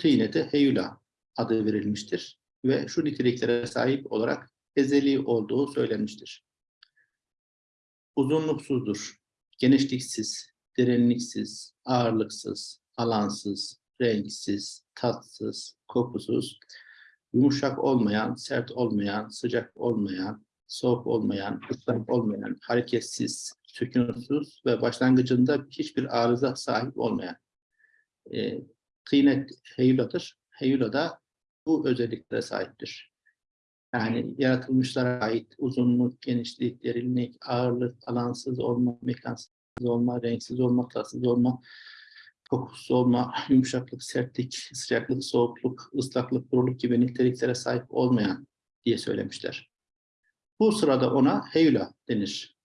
tine de heyula adı verilmiştir ve şu niteliklere sahip olarak ezeli olduğu söylenmiştir. Uzunluksuzdur, genişliksiz, derinliksiz, ağırlıksız, alansız, renksiz, tatsız, kokusuz, yumuşak olmayan, sert olmayan, sıcak olmayan, soğuk olmayan, ıslak olmayan, hareketsiz, sükunsuz ve başlangıcında hiçbir arıza sahip olmayan e, kıynet heyuladır. Heyula da bu özelliklere sahiptir. Yani yaratılmışlara ait uzunluk, genişlik, derinlik, ağırlık, alansız olma, mekansız olma, renksiz olma, tatsız olma, kokusuz olma, yumuşaklık, sertlik, sıcaklık, soğukluk, ıslaklık, kuruluk gibi niteliklere sahip olmayan diye söylemişler. Bu sırada ona heyula denir.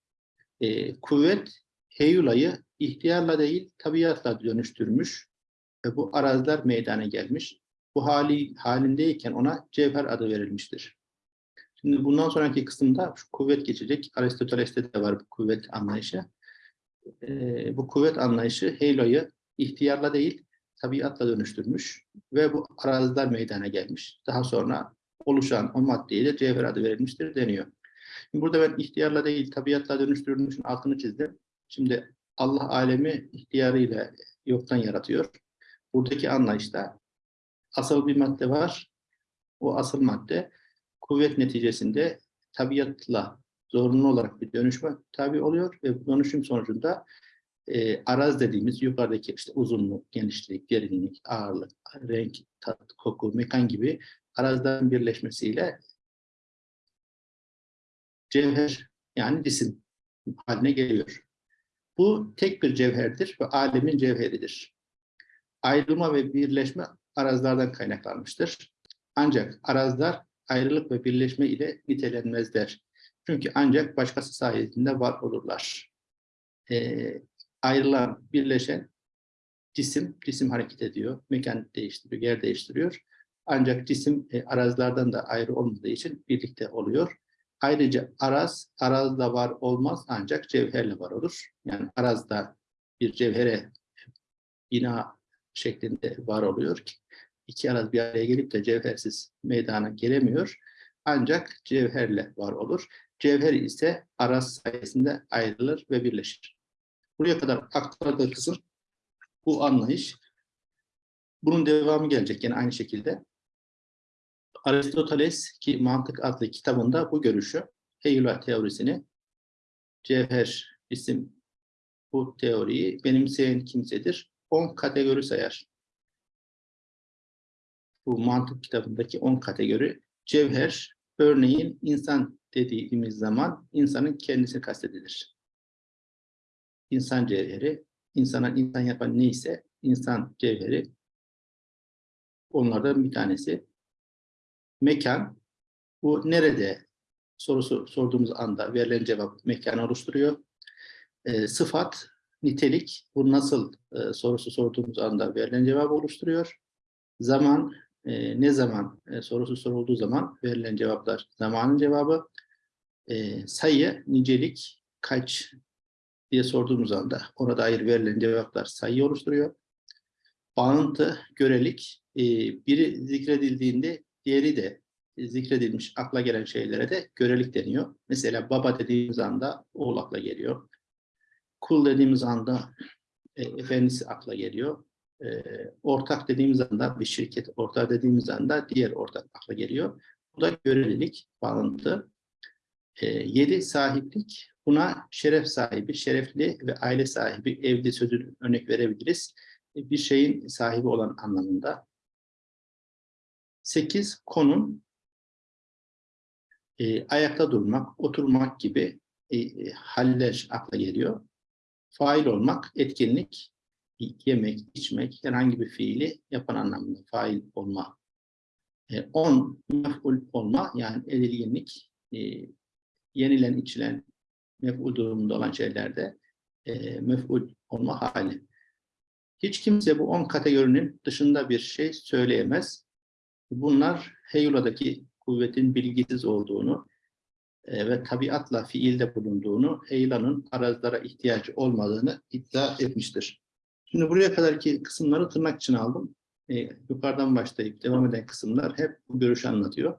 Ee, kuvvet heyulayı ihtiyarla değil tabiatla dönüştürmüş ve bu araziler meydana gelmiş. Bu hali halindeyken ona cevher adı verilmiştir. Şimdi bundan sonraki kısımda şu kuvvet geçecek. Aristoteles'te de var bu kuvvet anlayışı. Ee, bu kuvvet anlayışı Heylo'yu ihtiyarla değil, tabiatla dönüştürmüş ve bu araziler meydana gelmiş. Daha sonra oluşan o maddeye de cevher adı verilmiştir deniyor. Şimdi burada ben ihtiyarla değil, tabiatla dönüştürülmüşün altını çizdim. Şimdi Allah alemi ihtiyarıyla yoktan yaratıyor. Buradaki anlayışta asıl bir madde var. O asıl madde kuvvet neticesinde tabiatla zorunlu olarak bir dönüşme tabi oluyor ve bu dönüşüm sonucunda e, araz dediğimiz yukarıdaki işte uzunluk, genişlik, derinlik, ağırlık, renk, tat, koku, mekan gibi arazların birleşmesiyle cevher yani cisim haline geliyor. Bu tek bir cevherdir ve alemin cevheridir. Ayrılma ve birleşme arazlardan kaynaklanmıştır. Ancak arazlar ayrılık ve birleşme ile nitelenmezler. Çünkü ancak başkası sayesinde var olurlar. Ee, ayrılan, birleşen cisim, cisim hareket ediyor, mekan değiştiriyor, yer değiştiriyor. Ancak cisim e, arazilerden de ayrı olmadığı için birlikte oluyor. Ayrıca araz, arazda var olmaz ancak cevherle var olur. Yani arazda bir cevhere bina şeklinde var oluyor ki iki araz bir araya gelip de cevhersiz meydana gelemiyor. Ancak cevherle var olur. Cevher ise araz sayesinde ayrılır ve birleşir. Buraya kadar aktardığı kısım bu anlayış. Bunun devamı gelecek yine aynı şekilde. Aristoteles ki Mantık adlı kitabında bu görüşü, Heyula teorisini, cevher isim bu teoriyi benimseyen kimsedir. 10 kategori sayar. Bu mantık kitabındaki 10 kategori. Cevher, örneğin insan dediğimiz zaman insanın kendisi kastedilir. İnsan cevheri, insana insan yapan neyse insan cevheri onlardan bir tanesi. Mekan, bu nerede sorusu sorduğumuz anda verilen cevap mekan oluşturuyor. E, sıfat, nitelik, bu nasıl e, sorusu sorduğumuz anda verilen cevap oluşturuyor. Zaman, e, ne zaman e, sorusu sorulduğu zaman verilen cevaplar zamanın cevabı. E, sayı, nicelik, kaç diye sorduğumuz anda ona dair verilen cevaplar sayı oluşturuyor. Bağıntı, görelik, e, biri zikredildiğinde diğeri de zikredilmiş akla gelen şeylere de görelik deniyor. Mesela baba dediğimiz anda oğul akla geliyor. Kul dediğimiz anda e, efendisi akla geliyor. E, ortak dediğimiz anda bir şirket ortağı dediğimiz anda diğer ortak akla geliyor. Bu da görelilik, bağıntı. E, yedi sahiplik. Buna şeref sahibi, şerefli ve aile sahibi, evli sözü örnek verebiliriz. E, bir şeyin sahibi olan anlamında. Sekiz, konum. E, ayakta durmak, oturmak gibi e, e, haller akla geliyor. Fail olmak, etkinlik, yemek, içmek, herhangi bir fiili yapan anlamında fail olma. E, on, mef'ul olma, yani edilginlik, e, yenilen, içilen, mef'ul durumunda olan şeylerde e, mef'ul olma hali. Hiç kimse bu on kategorinin dışında bir şey söyleyemez. Bunlar Heyula'daki kuvvetin bilgisiz olduğunu e, ve tabiatla fiilde bulunduğunu, Heyula'nın arazlara ihtiyacı olmadığını iddia etmiştir. Şimdi buraya kadarki kısımları tırnak için aldım. e, yukarıdan başlayıp devam eden kısımlar hep bu görüşü anlatıyor.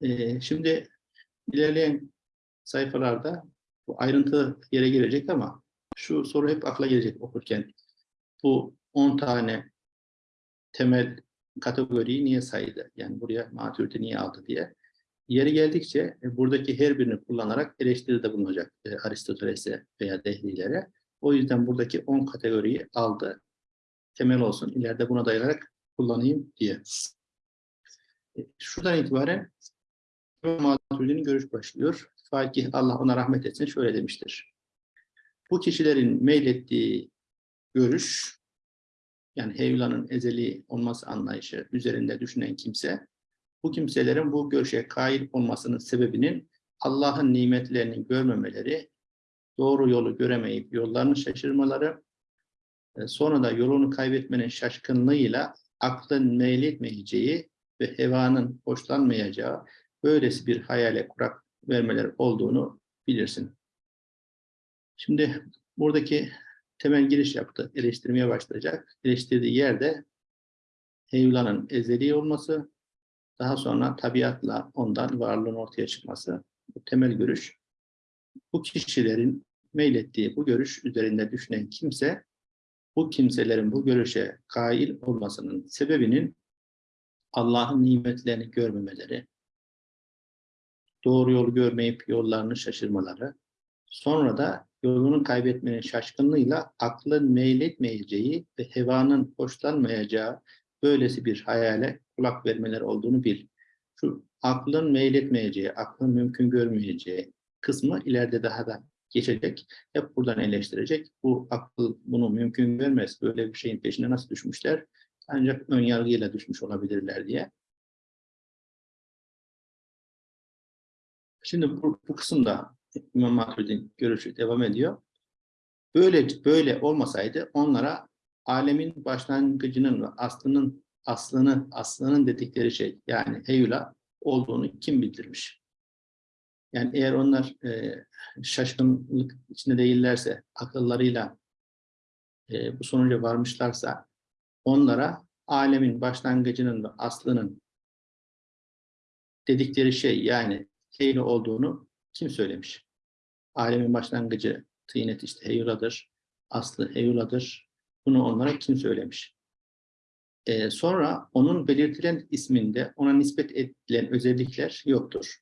E, şimdi ilerleyen sayfalarda bu ayrıntı yere girecek ama şu soru hep akla gelecek okurken. Bu 10 tane temel kategoriyi niye saydı? Yani buraya maturite niye aldı diye. Yeri geldikçe e, buradaki her birini kullanarak eleştiride bulunacak e, Aristoteles'e veya Dehli'lere. O yüzden buradaki 10 kategoriyi aldı. Temel olsun. ileride buna dayanarak kullanayım diye. E, Şuradan itibaren Maturidi'nin görüş başlıyor. Fakih Allah ona rahmet etsin şöyle demiştir. Bu kişilerin meylettiği görüş, yani heyulanın ezeli olması anlayışı üzerinde düşünen kimse, bu kimselerin bu görüşe kail olmasının sebebinin Allah'ın nimetlerini görmemeleri, doğru yolu göremeyip yollarını şaşırmaları, e, sonra da yolunu kaybetmenin şaşkınlığıyla aklın meyletmeyeceği ve hevanın hoşlanmayacağı böylesi bir hayale kurak vermeleri olduğunu bilirsin. Şimdi buradaki temel giriş yaptı. Eleştirmeye başlayacak. Eleştirdiği yerde heyulanın ezeli olması, daha sonra tabiatla ondan varlığın ortaya çıkması. Bu temel görüş. Bu kişilerin meylettiği bu görüş üzerinde düşünen kimse, bu kimselerin bu görüşe kail olmasının sebebinin Allah'ın nimetlerini görmemeleri, doğru yolu görmeyip yollarını şaşırmaları, sonra da yolunu kaybetmenin şaşkınlığıyla aklın meyletmeyeceği ve hevanın hoşlanmayacağı böylesi bir hayale kulak vermeleri olduğunu bil. Şu aklın meyletmeyeceği, aklın mümkün görmeyeceği kısmı ileride daha da geçecek. Hep buradan eleştirecek. Bu akıl bunu mümkün görmez. Böyle bir şeyin peşine nasıl düşmüşler? Ancak ön yargıyla düşmüş olabilirler diye. Şimdi bu, bu kısımda İmam Maturid'in görüşü devam ediyor. Böyle böyle olmasaydı onlara alemin başlangıcının ve aslının aslını aslının dedikleri şey yani heyula olduğunu kim bildirmiş? Yani eğer onlar e, şaşkınlık içinde değillerse, akıllarıyla e, bu sonuca varmışlarsa onlara alemin başlangıcının ve aslının dedikleri şey yani heyula olduğunu kim söylemiş? Alemin başlangıcı tıynet işte heyuladır, aslı heyuladır. Bunu onlara kim söylemiş? Ee, sonra onun belirtilen isminde ona nispet edilen özellikler yoktur.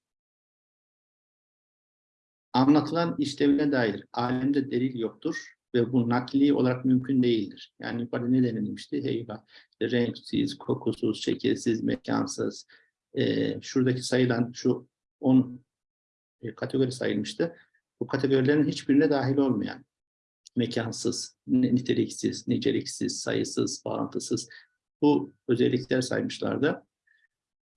Anlatılan işlevine dair alemde delil yoktur ve bu nakli olarak mümkün değildir. Yani yukarıda ne denilmişti? Heyula, renksiz, kokusuz, şekilsiz, mekansız. Ee, şuradaki sayılan şu 10 e, kategori sayılmıştı. Bu kategorilerin hiçbirine dahil olmayan, mekansız, niteliksiz, niceliksiz, sayısız, bağıntısız bu özellikler saymışlardı.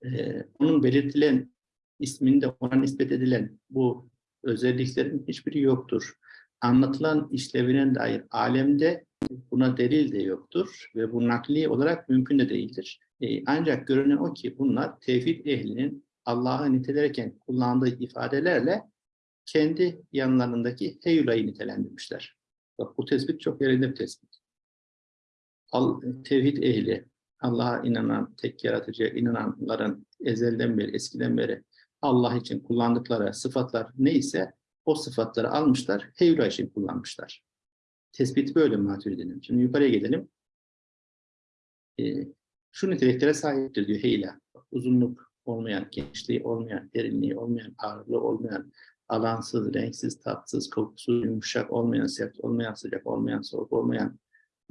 Ee, onun belirtilen isminde ona nispet edilen bu özelliklerin hiçbiri yoktur. Anlatılan işlevine dair alemde buna delil de yoktur ve bu nakli olarak mümkün de değildir. Ee, ancak görünen o ki bunlar tevhid ehlinin Allah'ı nitelerken kullandığı ifadelerle kendi yanlarındaki heyulayı nitelendirmişler. Bak bu tespit çok yerinde bir tespit. Al, tevhid ehli, Allah'a inanan, tek yaratıcıya inananların ezelden beri, eskiden beri Allah için kullandıkları sıfatlar neyse o sıfatları almışlar, heyula için kullanmışlar. Tespit böyle Maturidi'nin. Şimdi yukarıya gidelim. Ee, şu niteliklere sahiptir diyor heyla. Uzunluk, olmayan, genişliği olmayan, derinliği olmayan, ağırlığı olmayan, alansız, renksiz, tatsız, kokusuz, yumuşak olmayan, sert olmayan, sıcak olmayan, soğuk olmayan,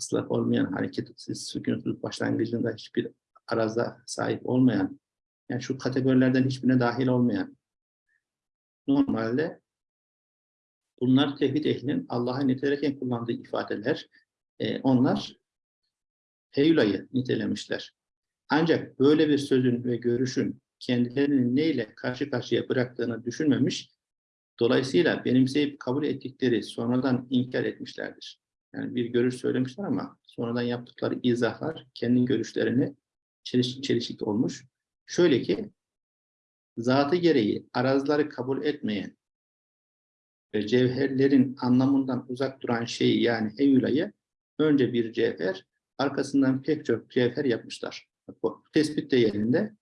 ıslak olmayan, hareketsiz, sükunsuz, başlangıcında hiçbir araza sahip olmayan, yani şu kategorilerden hiçbirine dahil olmayan, normalde bunlar tevhid ehlinin Allah'a nitelerken kullandığı ifadeler, e, onlar heyulayı nitelemişler. Ancak böyle bir sözün ve görüşün kendilerini neyle karşı karşıya bıraktığını düşünmemiş, dolayısıyla benimseyip kabul ettikleri sonradan inkar etmişlerdir. Yani bir görüş söylemişler ama sonradan yaptıkları izahlar kendi görüşlerini çeliş, çelişik olmuş. Şöyle ki, zatı gereği arazları kabul etmeyen ve cevherlerin anlamından uzak duran şeyi yani heyulayı önce bir cevher arkasından pek çok cevher yapmışlar. Bu tespit de yerinde.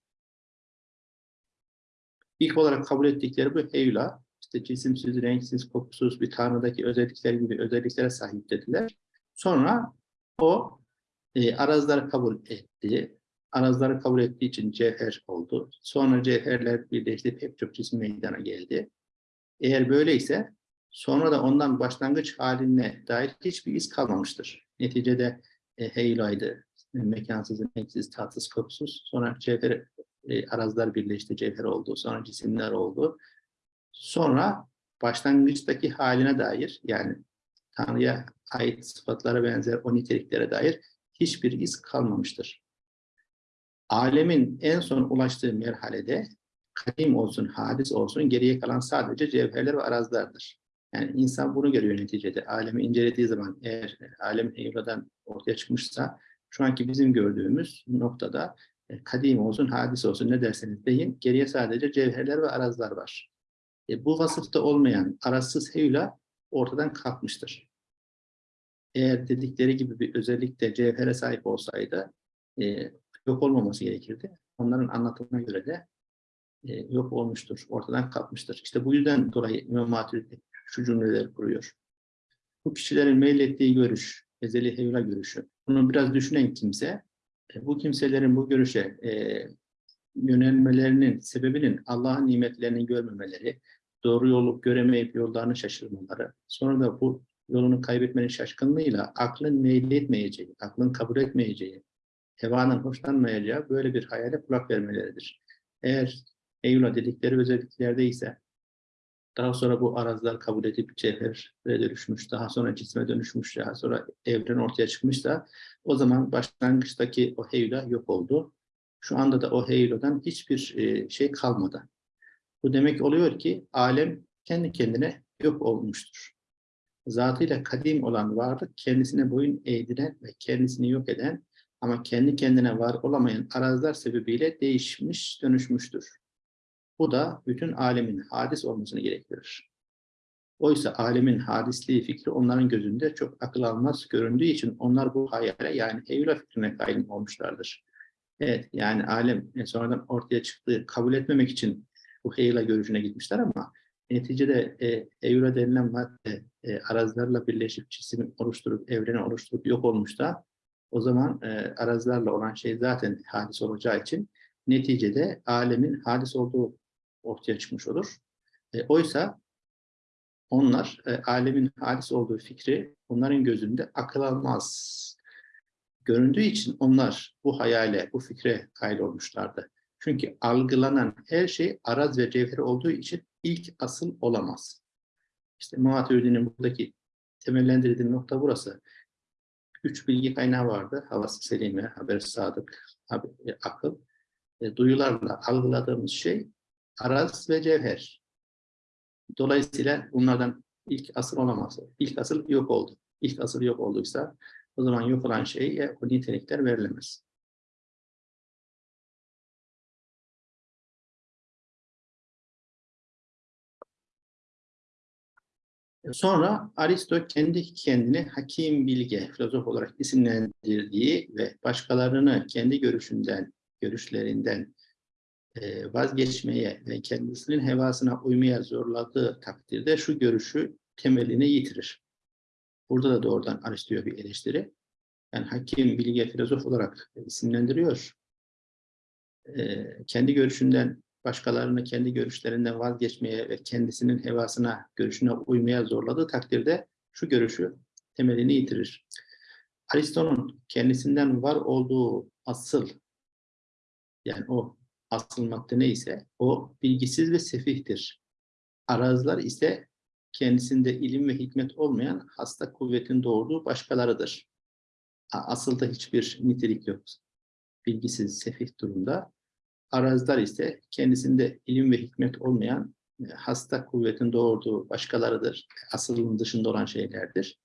İlk olarak kabul ettikleri bu heyula, işte cisimsiz, renksiz, kokusuz bir tanrıdaki özellikler gibi özelliklere sahip dediler. Sonra o e, arazları kabul etti. Arazları kabul ettiği için cevher oldu. Sonra cevherler birleşti, pek çok cisim meydana geldi. Eğer böyleyse sonra da ondan başlangıç haline dair hiçbir iz kalmamıştır. Neticede e, heyulaydı, e, mekansız, renksiz, tatsız, kokusuz. Sonra cevher, e, arazlar birleşti, cevher oldu. Sonra cisimler oldu. Sonra başlangıçtaki haline dair yani Tanrı'ya ait sıfatlara benzer o niteliklere dair hiçbir iz kalmamıştır. Alemin en son ulaştığı merhalede kadim olsun, hadis olsun geriye kalan sadece cevherler ve arazlardır. Yani insan bunu görüyor neticede. Alemi incelediği zaman eğer alem heyuladan ortaya çıkmışsa şu anki bizim gördüğümüz noktada e, kadim olsun, hadis olsun ne derseniz deyin geriye sadece cevherler ve arazlar var. E, bu vasıfta olmayan arazsız heyula ortadan kalkmıştır. Eğer dedikleri gibi bir özellikle cevhere sahip olsaydı e, yok olmaması gerekirdi. Onların anlatımına göre de e, yok olmuştur, ortadan kalkmıştır. İşte bu yüzden dolayı İmam şu cümleleri kuruyor. Bu kişilerin meylettiği görüş, ezeli heyula görüşü. Bunu biraz düşünen kimse, e, bu kimselerin bu görüşe e, yönelmelerinin sebebinin Allah'ın nimetlerini görmemeleri, doğru yolu göremeyip yollarını şaşırmaları, sonra da bu yolunu kaybetmenin şaşkınlığıyla aklın meyletmeyeceği, aklın kabul etmeyeceği, hevanın hoşlanmayacağı böyle bir hayale kulak vermeleridir. Eğer Eylül'a dedikleri özelliklerde ise daha sonra bu arazlar kabul edip cevhere dönüşmüş, daha sonra cisme dönüşmüş, daha sonra evren ortaya çıkmış da o zaman başlangıçtaki o heyula yok oldu. Şu anda da o heyuladan hiçbir e, şey kalmadı. Bu demek oluyor ki alem kendi kendine yok olmuştur. Zatıyla kadim olan varlık kendisine boyun eğdiren ve kendisini yok eden ama kendi kendine var olamayan arazlar sebebiyle değişmiş, dönüşmüştür. Bu da bütün alemin hadis olmasını gerektirir. Oysa alemin hadisliği fikri onların gözünde çok akıl almaz göründüğü için onlar bu hayale yani Eylül fikrine kayyum olmuşlardır. Evet yani alem e, sonradan ortaya çıktığı kabul etmemek için bu heyla görüşüne gitmişler ama neticede e, Eylül'e denilen madde e, arazlarla birleşip cisim oluşturup, evreni oluşturup yok olmuş da o zaman e, arazlarla olan şey zaten hadis olacağı için neticede alemin hadis olduğu ortaya çıkmış olur. E, oysa onlar e, alemin hadis olduğu fikri onların gözünde akıl almaz göründüğü için onlar bu hayale, bu fikre kaydolmuşlardı. Çünkü algılanan her şey araz ve cevheri olduğu için ilk asıl olamaz. İşte Muhatiridi'nin buradaki temellendirdiği nokta burası. Üç bilgi kaynağı vardı. Havası selime, haber sadık, haber, akıl. E, duyularla algıladığımız şey araz ve cevher. Dolayısıyla bunlardan ilk asıl olamaz. İlk asıl yok oldu. İlk asıl yok olduysa o zaman yok olan şeye o nitelikler verilemez. Sonra Aristo kendi kendini hakim bilge, filozof olarak isimlendirdiği ve başkalarını kendi görüşünden, görüşlerinden e, vazgeçmeye ve kendisinin hevasına uymaya zorladığı takdirde şu görüşü temelini yitirir. Burada da doğrudan Aristo'ya bir eleştiri. Yani hakim, bilge, filozof olarak isimlendiriyor. E, kendi görüşünden başkalarını kendi görüşlerinden vazgeçmeye ve kendisinin hevasına, görüşüne uymaya zorladığı takdirde şu görüşü temelini yitirir. Aristo'nun kendisinden var olduğu asıl, yani o asıl madde neyse o bilgisiz ve sefihtir. Arazlar ise kendisinde ilim ve hikmet olmayan hasta kuvvetin doğurduğu başkalarıdır. Asılda hiçbir nitelik yok. Bilgisiz, sefih durumda. Arazlar ise kendisinde ilim ve hikmet olmayan e, hasta kuvvetin doğurduğu başkalarıdır. Asılın dışında olan şeylerdir.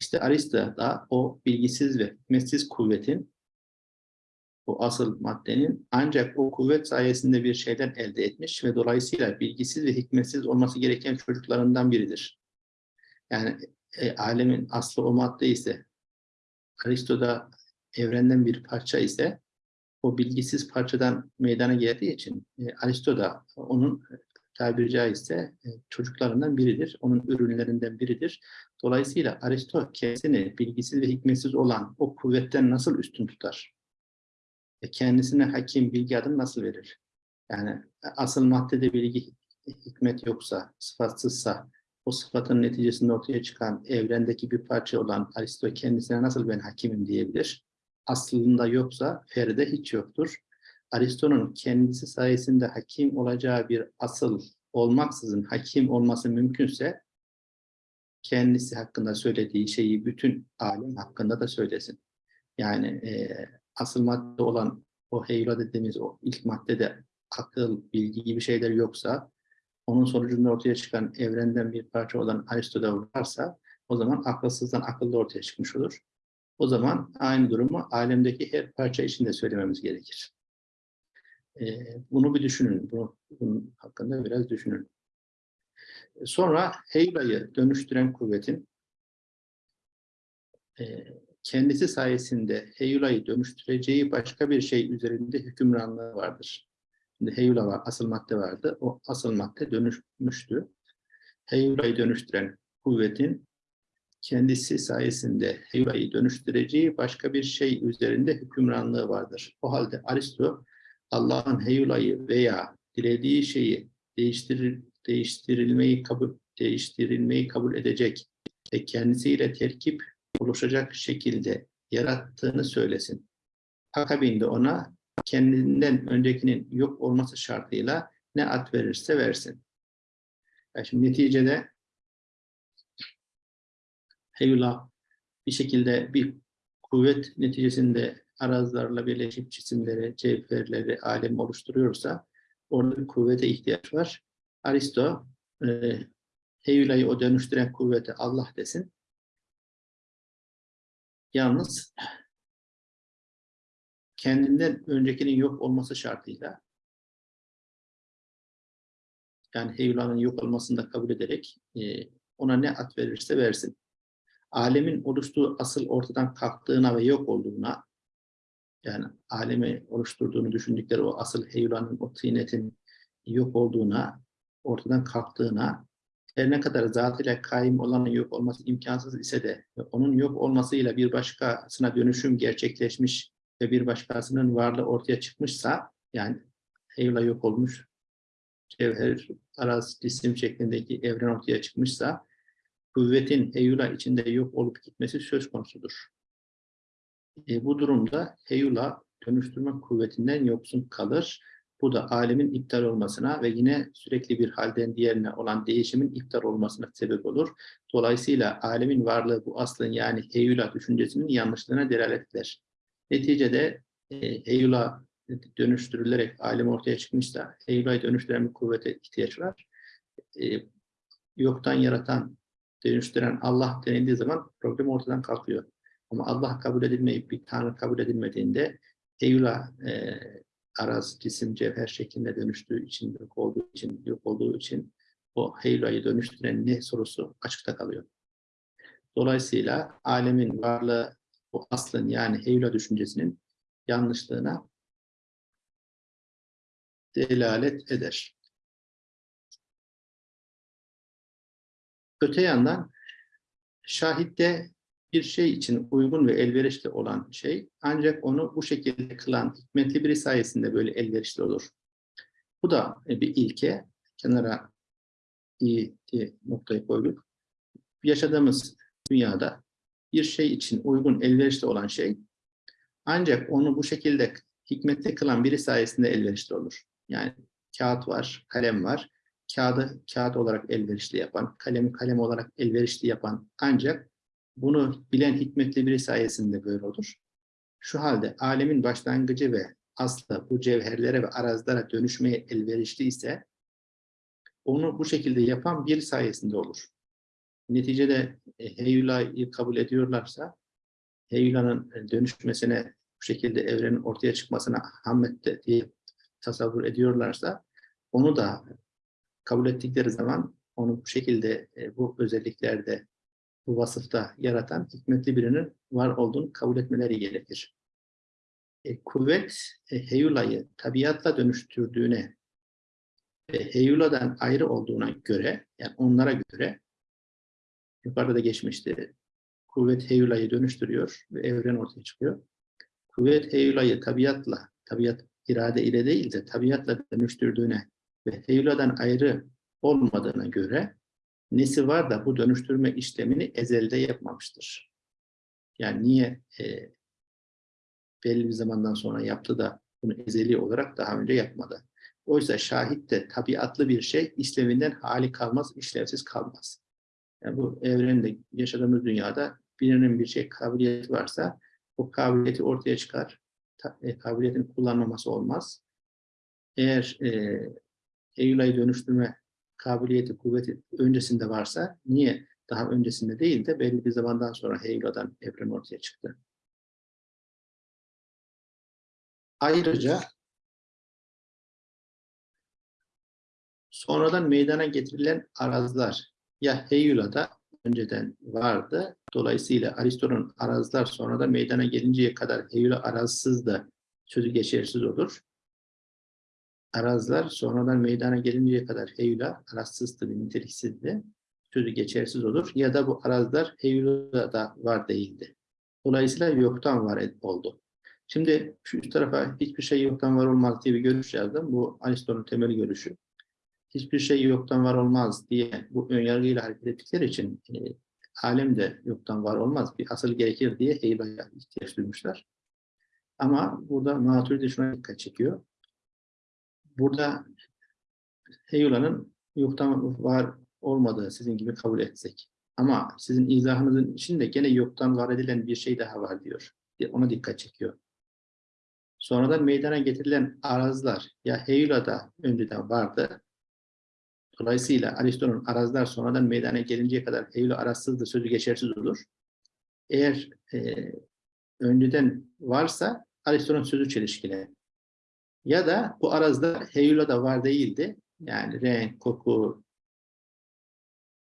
İşte Aristo da o bilgisiz ve hikmetsiz kuvvetin bu asıl maddenin ancak o kuvvet sayesinde bir şeyden elde etmiş ve dolayısıyla bilgisiz ve hikmetsiz olması gereken çocuklarından biridir. Yani e, alemin aslı o madde ise Aristo'da evrenden bir parça ise o bilgisiz parçadan meydana geldiği için e, Aristo da onun tabiri caizse e, çocuklarından biridir. Onun ürünlerinden biridir. Dolayısıyla Aristo kendisini bilgisiz ve hikmetsiz olan o kuvvetten nasıl üstün tutar? E, kendisine hakim bilgi adını nasıl verir? Yani e, asıl maddede bilgi hikmet yoksa, sıfatsızsa, o sıfatın neticesinde ortaya çıkan evrendeki bir parça olan Aristo kendisine nasıl ben hakimim diyebilir? Aslında yoksa Feride hiç yoktur. Aristo'nun kendisi sayesinde hakim olacağı bir asıl olmaksızın hakim olması mümkünse kendisi hakkında söylediği şeyi bütün alem hakkında da söylesin. Yani e, asıl madde olan o heyla dediğimiz o ilk maddede akıl, bilgi gibi şeyler yoksa onun sonucunda ortaya çıkan evrenden bir parça olan Aristo'da varsa o zaman akılsızdan akıllı ortaya çıkmış olur. O zaman aynı durumu alemdeki her parça için de söylememiz gerekir. Ee, bunu bir düşünün. Bunu, bunun hakkında biraz düşünün. Sonra Heyla'yı dönüştüren kuvvetin e, kendisi sayesinde Heyula'yı dönüştüreceği başka bir şey üzerinde hükümranlığı vardır. Şimdi Heyula var, asıl madde vardı. O asıl madde dönüşmüştü. Heyula'yı dönüştüren kuvvetin kendisi sayesinde Heyula'yı dönüştüreceği başka bir şey üzerinde hükümranlığı vardır. O halde Aristo Allah'ın Heyula'yı veya dilediği şeyi değiştirir, değiştirilmeyi kabul değiştirilmeyi kabul edecek ve kendisiyle terkip oluşacak şekilde yarattığını söylesin. Akabinde ona kendinden öncekinin yok olması şartıyla ne ad verirse versin. Yani şimdi neticede Heyula bir şekilde bir kuvvet neticesinde arazlarla birleşip cisimleri, cevherleri, alem oluşturuyorsa orada bir kuvvete ihtiyaç var. Aristo e, Heyula'yı o dönüştüren kuvvete Allah desin. Yalnız kendinden öncekinin yok olması şartıyla yani Heyula'nın yok olmasını da kabul ederek e, ona ne at verirse versin. Alemin oluştuğu asıl ortadan kalktığına ve yok olduğuna yani alemi oluşturduğunu düşündükleri o asıl Heyula'nın, o tıynetin yok olduğuna, ortadan kalktığına her ne kadar zatıyla kaim olanın yok olması imkansız ise de onun yok olmasıyla bir başkasına dönüşüm gerçekleşmiş ve bir başkasının varlığı ortaya çıkmışsa yani Heyula yok olmuş cevher, araz, cisim şeklindeki evren ortaya çıkmışsa kuvvetin Heyula içinde yok olup gitmesi söz konusudur. E, bu durumda Heyula dönüştürme kuvvetinden yoksun kalır bu da alemin iptal olmasına ve yine sürekli bir halden diğerine olan değişimin iptal olmasına sebep olur. Dolayısıyla alemin varlığı bu aslın yani heyula düşüncesinin yanlışlığına delalet eder. Neticede e, heyula dönüştürülerek alem ortaya çıkmışsa heyulayı dönüştüren bir kuvvete ihtiyaç var. E, yoktan yaratan, dönüştüren Allah denildiği zaman problem ortadan kalkıyor. Ama Allah kabul edilmeyip bir Tanrı kabul edilmediğinde Eyula e, araz, cisim, cevher şeklinde dönüştüğü için, yok olduğu için, yok olduğu için o heyla'yı dönüştüren ne sorusu açıkta kalıyor. Dolayısıyla alemin varlığı bu aslın yani heyla düşüncesinin yanlışlığına delalet eder. Öte yandan şahitte bir şey için uygun ve elverişli olan şey ancak onu bu şekilde kılan hikmetli biri sayesinde böyle elverişli olur. Bu da bir ilke. Kenara iyi diye noktayı koyduk. Yaşadığımız dünyada bir şey için uygun, elverişli olan şey ancak onu bu şekilde hikmetli kılan biri sayesinde elverişli olur. Yani kağıt var, kalem var. Kağıdı kağıt olarak elverişli yapan, kalemi kalem olarak elverişli yapan ancak bunu bilen hikmetli biri sayesinde böyle olur. Şu halde alemin başlangıcı ve aslı bu cevherlere ve arazlara dönüşmeye elverişli ise onu bu şekilde yapan bir sayesinde olur. Neticede e, Heyula'yı kabul ediyorlarsa Heyula'nın e, dönüşmesine bu şekilde evrenin ortaya çıkmasına Hammet'te diye tasavvur ediyorlarsa onu da kabul ettikleri zaman onu bu şekilde e, bu özelliklerde bu vasıfta yaratan hikmetli birinin var olduğunu kabul etmeleri gerekir. e, kuvvet e, heyulayı tabiatla dönüştürdüğüne ve heyuladan ayrı olduğuna göre, yani onlara göre yukarıda da geçmişti. Kuvvet heyulayı dönüştürüyor ve evren ortaya çıkıyor. Kuvvet heyulayı tabiatla, tabiat irade ile değil de tabiatla dönüştürdüğüne ve heyuladan ayrı olmadığına göre nesi var da bu dönüştürme işlemini ezelde yapmamıştır. Yani niye e, belli bir zamandan sonra yaptı da bunu ezeli olarak daha önce yapmadı. Oysa şahit de tabiatlı bir şey işlevinden hali kalmaz, işlevsiz kalmaz. Yani bu evrende yaşadığımız dünyada birinin bir şey kabiliyeti varsa o kabiliyeti ortaya çıkar. E, kabiliyetin kullanmaması olmaz. Eğer e, Eylül'e dönüştürme kabiliyeti, kuvveti öncesinde varsa niye daha öncesinde değil de belli bir zamandan sonra Heyla'dan evren ortaya çıktı. Ayrıca sonradan meydana getirilen arazlar ya Heyula'da önceden vardı. Dolayısıyla Aristo'nun arazlar sonradan meydana gelinceye kadar Heyula arazsız da sözü geçersiz olur. Arazlar sonradan meydana gelinceye kadar Heyula arazsızdı, niteliksizdi. Sözü geçersiz olur. Ya da bu arazlar Heyula'da var değildi. Dolayısıyla yoktan var oldu. Şimdi şu üst tarafa hiçbir şey yoktan var olmaz diye bir görüş yazdım. Bu Aristo'nun temel görüşü. Hiçbir şey yoktan var olmaz diye bu önyargıyla hareket ettikleri için e, alem de yoktan var olmaz. Bir asıl gerekir diye Heyba'ya ihtiyaç duymuşlar. Ama burada Maturidi şuna dikkat çekiyor. Burada Heyula'nın yoktan var olmadığı sizin gibi kabul etsek. Ama sizin izahınızın içinde gene yoktan var edilen bir şey daha var diyor. Ona dikkat çekiyor. Sonradan meydana getirilen arazlar ya Heyula'da önceden vardı. Dolayısıyla Aristo'nun arazlar sonradan meydana gelinceye kadar Heyula arazsızdır sözü geçersiz olur. Eğer e, önceden varsa Aristo'nun sözü çelişkili. Ya da bu arazda Heyula'da var değildi. Yani renk, koku,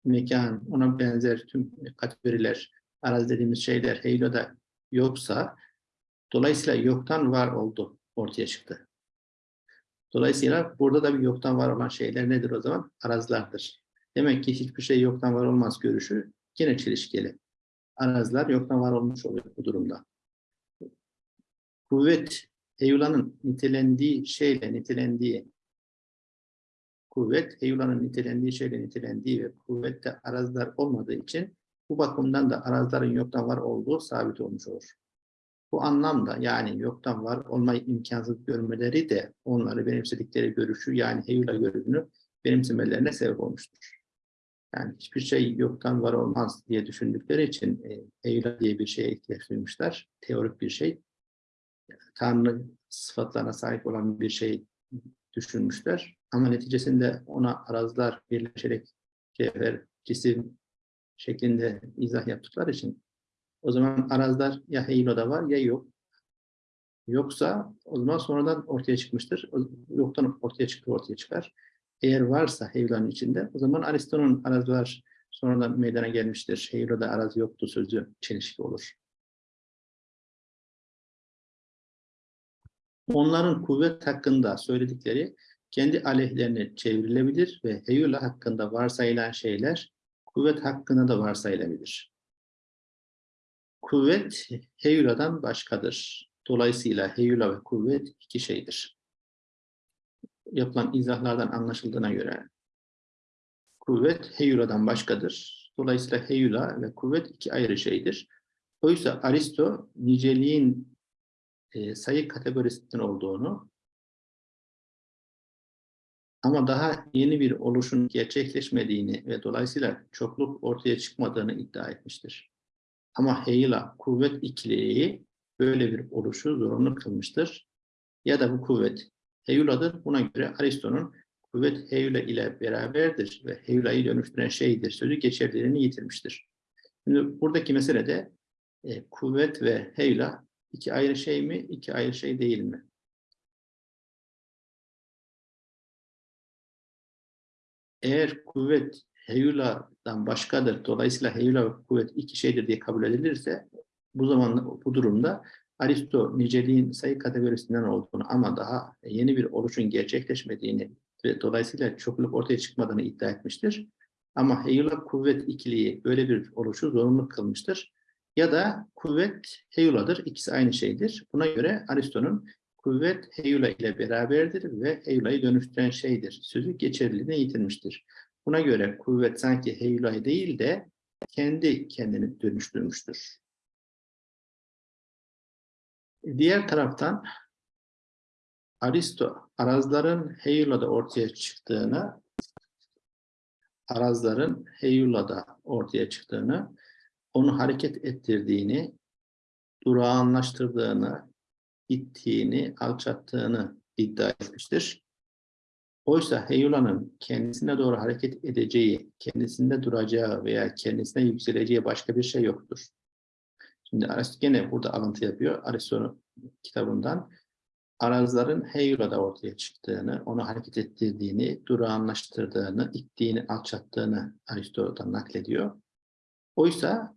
mekan, ona benzer tüm kategoriler, araz dediğimiz şeyler Heyula'da yoksa Dolayısıyla yoktan var oldu, ortaya çıktı. Dolayısıyla burada da bir yoktan var olan şeyler nedir o zaman? Arazlardır. Demek ki hiçbir şey yoktan var olmaz görüşü yine çelişkili. Arazlar yoktan var olmuş oluyor bu durumda. Kuvvet, Eyula'nın nitelendiği şeyle nitelendiği kuvvet, Eyula'nın nitelendiği şeyle nitelendiği ve kuvvette arazlar olmadığı için bu bakımdan da arazların yoktan var olduğu sabit olmuş olur. Bu anlamda yani yoktan var olmayı imkansız görmeleri de onları benimsedikleri görüşü yani Heyula görüşünü benimsemelerine sebep olmuştur. Yani hiçbir şey yoktan var olmaz diye düşündükleri için Heyula diye bir şeye ihtiyaç duymuşlar. Teorik bir şey. Tanrı sıfatlarına sahip olan bir şey düşünmüşler. Ama neticesinde ona arazlar birleşerek cevher, cisim şeklinde izah yaptıkları için o zaman arazlar ya Heilo'da var ya yok. Yoksa o zaman sonradan ortaya çıkmıştır. Yoktan ortaya çıktı ortaya çıkar. Eğer varsa Heilo'nun içinde o zaman Aristo'nun arazlar sonradan meydana gelmiştir. Heilo'da araz yoktu sözü çelişki olur. Onların kuvvet hakkında söyledikleri kendi aleyhlerine çevrilebilir ve Heyula hakkında varsayılan şeyler kuvvet hakkında da varsayılabilir. Kuvvet heyuladan başkadır. Dolayısıyla heyula ve kuvvet iki şeydir. Yapılan izahlardan anlaşıldığına göre kuvvet heyuladan başkadır. Dolayısıyla heyula ve kuvvet iki ayrı şeydir. Oysa Aristo niceliğin e, sayı kategorisinden olduğunu ama daha yeni bir oluşun gerçekleşmediğini ve dolayısıyla çokluk ortaya çıkmadığını iddia etmiştir. Ama heyla kuvvet ikiliği böyle bir oluşu zorunlu kılmıştır. Ya da bu kuvvet heyuladır. Buna göre Aristo'nun kuvvet heyula ile beraberdir ve heyulayı dönüştüren şeydir sözü geçerliliğini yitirmiştir. Şimdi buradaki mesele de e, kuvvet ve heyula iki ayrı şey mi, iki ayrı şey değil mi? Eğer kuvvet heyula'dan başkadır. Dolayısıyla heyula ve kuvvet iki şeydir diye kabul edilirse bu zaman bu durumda Aristo niceliğin sayı kategorisinden olduğunu ama daha yeni bir oluşun gerçekleşmediğini ve dolayısıyla çokluk ortaya çıkmadığını iddia etmiştir. Ama heyula kuvvet ikiliği böyle bir oluşu zorunlu kılmıştır. Ya da kuvvet heyuladır. İkisi aynı şeydir. Buna göre Aristo'nun kuvvet heyula ile beraberdir ve heyulayı dönüştüren şeydir. Sözü geçerliliğini yitirmiştir. Buna göre kuvvet sanki heyulayı değil de kendi kendini dönüştürmüştür. Diğer taraftan Aristo arazların heyulada ortaya çıktığını arazların heyulada ortaya çıktığını, onu hareket ettirdiğini, durağanlaştırdığını, ittiğini, alçattığını iddia etmiştir. Oysa heyulanın kendisine doğru hareket edeceği, kendisinde duracağı veya kendisine yükseleceği başka bir şey yoktur. Şimdi Aristo gene burada alıntı yapıyor. Aristo'nun kitabından arazların heyulada ortaya çıktığını, onu hareket ettirdiğini, durağanlaştırdığını, ittiğini, alçattığını Aristo'dan naklediyor. Oysa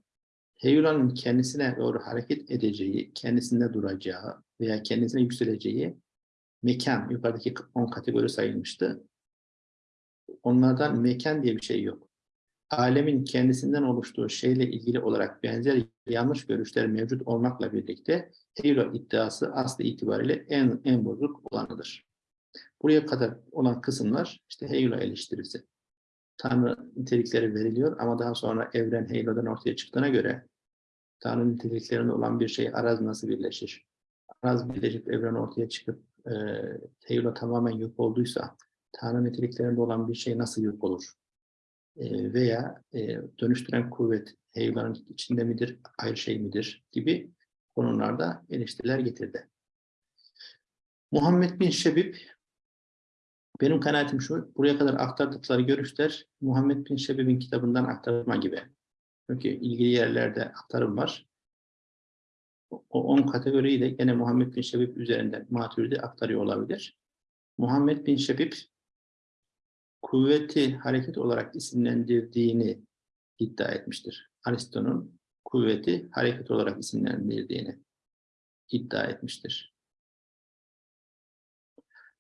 heyulanın kendisine doğru hareket edeceği, kendisinde duracağı veya kendisine yükseleceği mekan, yukarıdaki 10 kategori sayılmıştı. Onlardan mekan diye bir şey yok alemin kendisinden oluştuğu şeyle ilgili olarak benzer yanlış görüşler mevcut olmakla birlikte Hegel iddiası aslı itibariyle en, en bozuk olanıdır. Buraya kadar olan kısımlar işte Hegel eleştirisi. Tanrı nitelikleri veriliyor ama daha sonra evren Hegel'den ortaya çıktığına göre Tanrı niteliklerinde olan bir şey araz nasıl birleşir? Araz birleşip evren ortaya çıkıp e, Hegel tamamen yok olduysa Tanrı niteliklerinde olan bir şey nasıl yok olur? E, veya e, dönüştüren kuvvet heyvanın içinde midir, ayrı şey midir gibi konularda eleştiriler getirdi. Muhammed bin Şebib, benim kanaatim şu, buraya kadar aktardıkları görüşler Muhammed bin Şebib'in kitabından aktarma gibi. Çünkü ilgili yerlerde aktarım var. O 10 kategoriyi de gene Muhammed bin Şebib üzerinden Maturidi aktarıyor olabilir. Muhammed bin Şebib kuvveti hareket olarak isimlendirdiğini iddia etmiştir. Aristo'nun kuvveti hareket olarak isimlendirdiğini iddia etmiştir.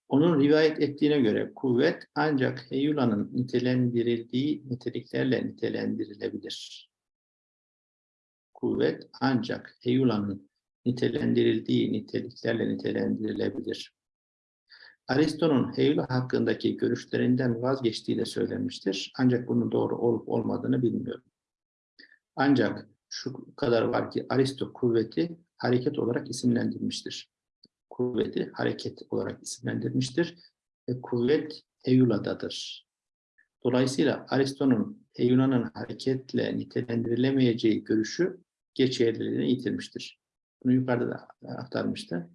Onun rivayet ettiğine göre kuvvet ancak heyulanın nitelendirildiği niteliklerle nitelendirilebilir. Kuvvet ancak heyulanın nitelendirildiği niteliklerle nitelendirilebilir. Aristo'nun Heyula hakkındaki görüşlerinden vazgeçtiği de söylenmiştir. Ancak bunun doğru olup olmadığını bilmiyorum. Ancak şu kadar var ki Aristo kuvveti hareket olarak isimlendirmiştir. Kuvveti hareket olarak isimlendirmiştir ve kuvvet Heyula'dadır. Dolayısıyla Aristo'nun Heyula'nın hareketle nitelendirilemeyeceği görüşü geçerliliğini yitirmiştir. Bunu yukarıda da aktarmıştı.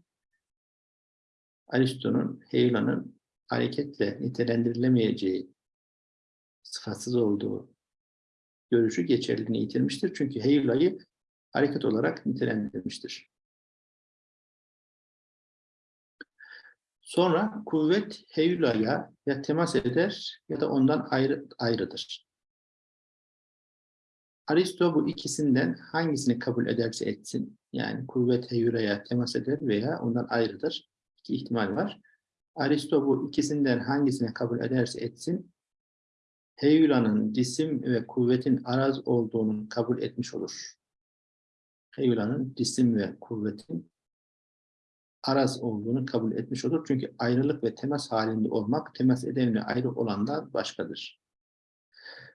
Aristo'nun Heyula'nın hareketle nitelendirilemeyeceği sıfatsız olduğu görüşü geçerliliğini yitirmiştir. Çünkü Heyula'yı hareket olarak nitelendirmiştir. Sonra kuvvet Heyula'ya ya temas eder ya da ondan ayrı, ayrıdır. Aristo bu ikisinden hangisini kabul ederse etsin, yani kuvvet Heyula'ya temas eder veya ondan ayrıdır iki ihtimal var. Aristo bu ikisinden hangisine kabul ederse etsin, Heyula'nın cisim ve kuvvetin araz olduğunu kabul etmiş olur. Heyula'nın cisim ve kuvvetin araz olduğunu kabul etmiş olur. Çünkü ayrılık ve temas halinde olmak, temas edenle ayrı olandan başkadır.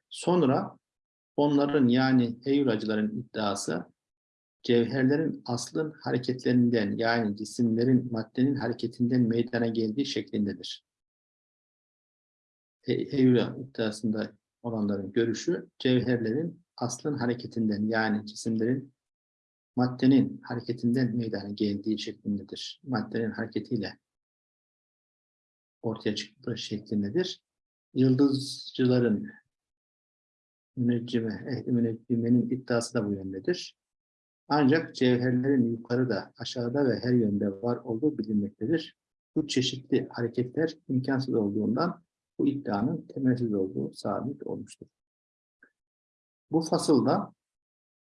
Sonra onların yani Heyulacıların iddiası cevherlerin aslın hareketlerinden yani cisimlerin maddenin hareketinden meydana geldiği şeklindedir. Heyula iddiasında olanların görüşü cevherlerin aslın hareketinden yani cisimlerin maddenin hareketinden meydana geldiği şeklindedir. Maddenin hareketiyle ortaya çıktığı şeklindedir. Yıldızcıların müneccime, ehli müneccimmenin iddiası da bu yöndedir. Ancak cevherlerin yukarıda, aşağıda ve her yönde var olduğu bilinmektedir. Bu çeşitli hareketler imkansız olduğundan bu iddianın temelsiz olduğu sabit olmuştur. Bu fasılda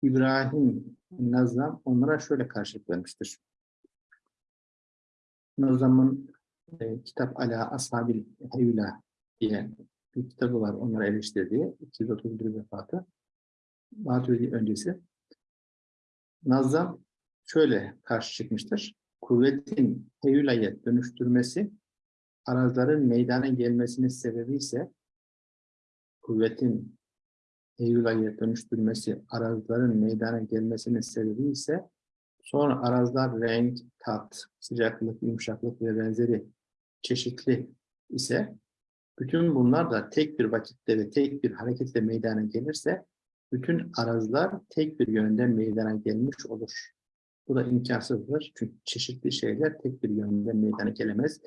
İbrahim Nazlam onlara şöyle karşılık vermiştir. Nazam'ın e, kitap Ala Ashabil Hevla diye bir kitabı var onları eleştirdiği. 231 vefatı. Maturidi öncesi. Nazam şöyle karşı çıkmıştır. Kuvvetin heyulaya dönüştürmesi arazların meydana gelmesinin sebebi ise kuvvetin heyulaya dönüştürmesi arazların meydana gelmesinin sebebi ise sonra arazlar renk, tat, sıcaklık, yumuşaklık ve benzeri çeşitli ise bütün bunlar da tek bir vakitte ve tek bir hareketle meydana gelirse bütün arazlar tek bir yönden meydana gelmiş olur. Bu da imkansızdır. Çünkü çeşitli şeyler tek bir yönden meydana gelemez.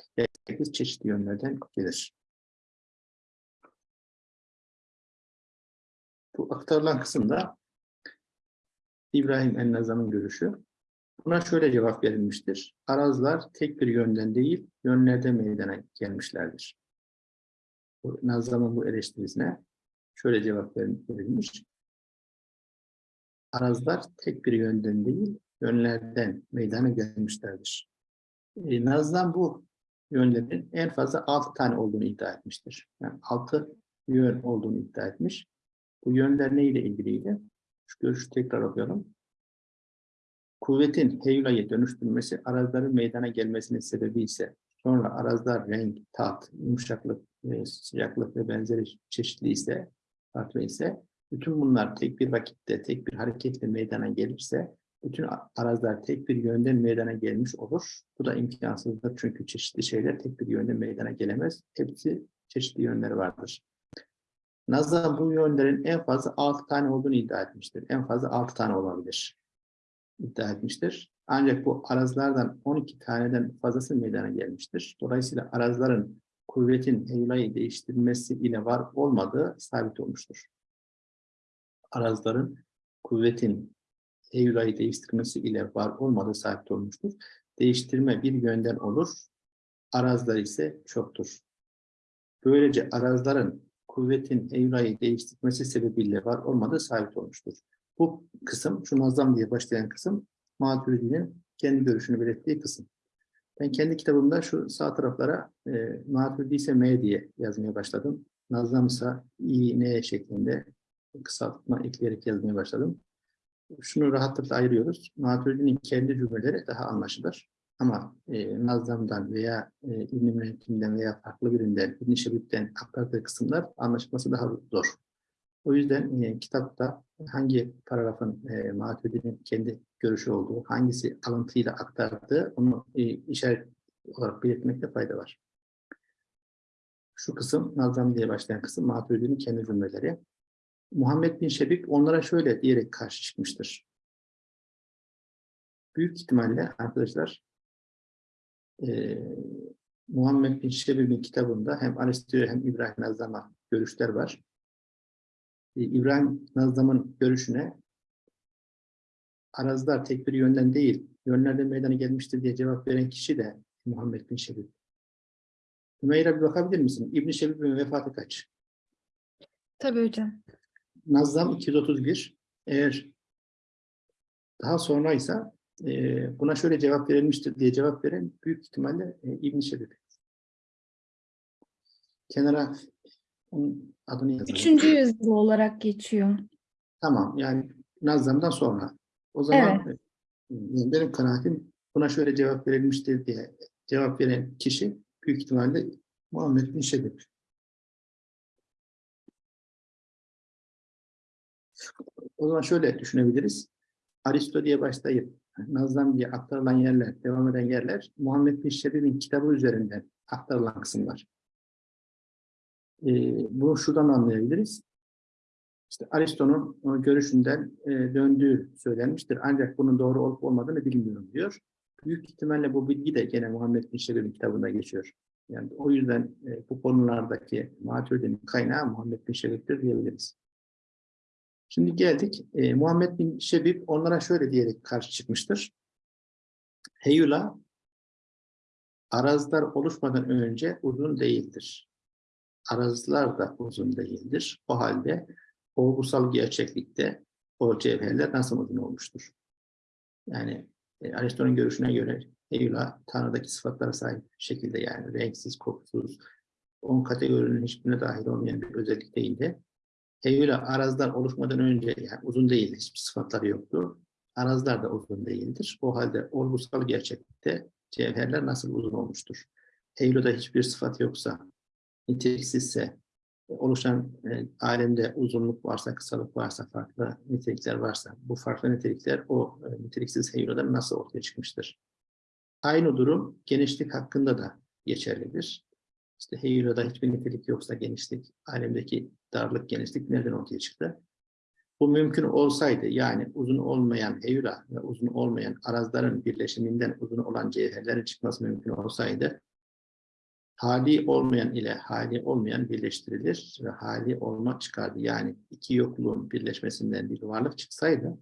Herkes çeşitli yönlerden gelir. Bu aktarılan kısımda İbrahim el-Nazam'ın görüşü. Buna şöyle cevap verilmiştir. Arazlar tek bir yönden değil, yönlerde meydana gelmişlerdir. Nazam'ın bu eleştirisine şöyle cevap verilmiş. Arazlar tek bir yönden değil, yönlerden meydana gelmişlerdir. E, Naz'dan bu yönlerin en fazla altı tane olduğunu iddia etmiştir. Yani altı yön olduğunu iddia etmiş. Bu yönler neyle ilgiliydi? Şu görüşü tekrar okuyorum. Kuvvetin heyulayı dönüştürmesi arazların meydana gelmesinin sebebi ise sonra arazlar renk, tat, yumuşaklık, e, sıcaklık ve benzeri çeşitli ise farklı ise bütün bunlar tek bir vakitte, tek bir hareketle meydana gelirse bütün arazlar tek bir yönden meydana gelmiş olur. Bu da imkansızdır çünkü çeşitli şeyler tek bir yönden meydana gelemez. Hepsi çeşitli yönleri vardır. Nazım bu yönlerin en fazla 6 tane olduğunu iddia etmiştir. En fazla 6 tane olabilir. iddia etmiştir. Ancak bu arazlardan 12 taneden fazlası meydana gelmiştir. Dolayısıyla arazların kuvvetin heylayı değiştirmesi ile var olmadığı sabit olmuştur. Arazların kuvvetin Eylül'ü değiştirmesi ile var olmadığı sabit olmuştur. Değiştirme bir yönden olur, arazlar ise çoktur. Böylece arazların kuvvetin Eylül'ü değiştirmesi sebebiyle var olmadığı sabit olmuştur. Bu kısım, şu nazam diye başlayan kısım, Maturidi'nin kendi görüşünü belirttiği kısım. Ben kendi kitabımda şu sağ taraflara e, Maturidi ise M diye yazmaya başladım. Nazam ise İ, N şeklinde kısaltma ekleyerek yazmaya başladım şunu rahatlıkla ayırıyoruz. Maturidi'nin kendi cümleleri daha anlaşılır. Ama e, Nazlam'dan veya e, İbn-i Mühentim'den veya farklı birinden, İbn-i Şebip'ten aktardığı kısımlar anlaşılması daha zor. O yüzden e, kitapta hangi paragrafın e, Maturidi'nin kendi görüşü olduğu, hangisi alıntıyla aktardığı onu e, işaret olarak belirtmekte fayda var. Şu kısım, Nazlam diye başlayan kısım Maturidi'nin kendi cümleleri. Muhammed bin Şebik onlara şöyle diyerek karşı çıkmıştır. Büyük ihtimalle arkadaşlar e, Muhammed bin Şebik'in kitabında hem Aristo'ya hem İbrahim Nazlam'a görüşler var. E, İbrahim Nazlam'ın görüşüne arazlar tek bir yönden değil, yönlerden meydana gelmiştir diye cevap veren kişi de Muhammed bin Şebik. Hümeyra bir bakabilir misin? İbn-i Şebib'in vefatı kaç? Tabii hocam. Nazlam 231. Eğer daha sonraysa e, buna şöyle cevap verilmiştir diye cevap veren büyük ihtimalle e, İbn-i. Kenara onun adını yazalım. Üçüncü yüzyıl olarak geçiyor. Tamam yani Nazlam'dan sonra. O zaman e, benim kanaatim buna şöyle cevap verilmiştir diye cevap veren kişi büyük ihtimalle Muhammed bin Şebib. O zaman şöyle düşünebiliriz. Aristo diye başlayıp Nazlam diye aktarılan yerler, devam eden yerler Muhammed bin Şebib'in kitabı üzerinden aktarılan kısımlar. Ee, bunu şuradan anlayabiliriz. İşte Aristo'nun görüşünden e, döndüğü söylenmiştir. Ancak bunun doğru olup olmadığını bilmiyorum diyor. Büyük ihtimalle bu bilgi de gene Muhammed bin Şebib'in kitabında geçiyor. Yani o yüzden e, bu konulardaki Maturidi'nin kaynağı Muhammed bin Şebib'dir diyebiliriz. Şimdi geldik. E, Muhammed bin Şebib onlara şöyle diyerek karşı çıkmıştır. Heyula arazlar oluşmadan önce uzun değildir. Arazlar da uzun değildir. O halde olgusal gerçeklikte o cevherler nasıl uzun olmuştur? Yani E, Aristo'nun görüşüne göre Heyula Tanrı'daki sıfatlara sahip şekilde yani renksiz, kokusuz, on kategorinin hiçbirine dahil olmayan bir özellik değildi. Heyula arazlar oluşmadan önce yani uzun değil, hiçbir sıfatları yoktu. Arazlar da uzun değildir. O halde olgusal gerçeklikte cevherler nasıl uzun olmuştur? Heyula'da hiçbir sıfat yoksa, niteliksizse, oluşan e, alemde uzunluk varsa, kısalık varsa, farklı nitelikler varsa, bu farklı nitelikler o e, niteliksiz heyuladan nasıl ortaya çıkmıştır? Aynı durum genişlik hakkında da geçerlidir. İşte heyulada hiçbir nitelik yoksa genişlik, alemdeki darlık, genişlik nereden ortaya çıktı? Bu mümkün olsaydı, yani uzun olmayan heyula ve uzun olmayan arazların birleşiminden uzun olan cevherlerin çıkması mümkün olsaydı, hali olmayan ile hali olmayan birleştirilir ve hali olma çıkardı. Yani iki yokluğun birleşmesinden bir varlık çıksaydı,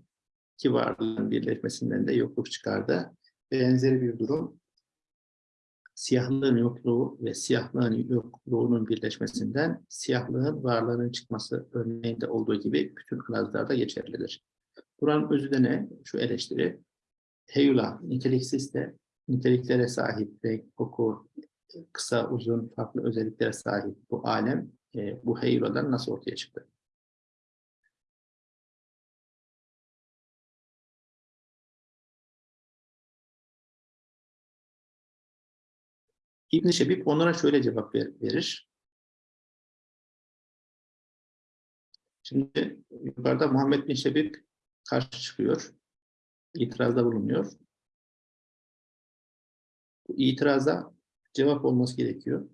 iki varlığın birleşmesinden de yokluk çıkardı. Benzeri bir durum, siyahlığın yokluğu ve siyahlığın yokluğunun birleşmesinden siyahlığın varlığının çıkması örneğinde olduğu gibi bütün arazlarda geçerlidir. Buranın özü de ne? Şu eleştiri, heyula niteliksiz de niteliklere sahip renk, koku, kısa, uzun, farklı özelliklere sahip bu alem e, bu heyuladan nasıl ortaya çıktı? İbn-i Şebib onlara şöyle cevap ver, verir. Şimdi yukarıda Muhammed bin Şebib karşı çıkıyor. İtirazda bulunuyor. Bu itiraza cevap olması gerekiyor.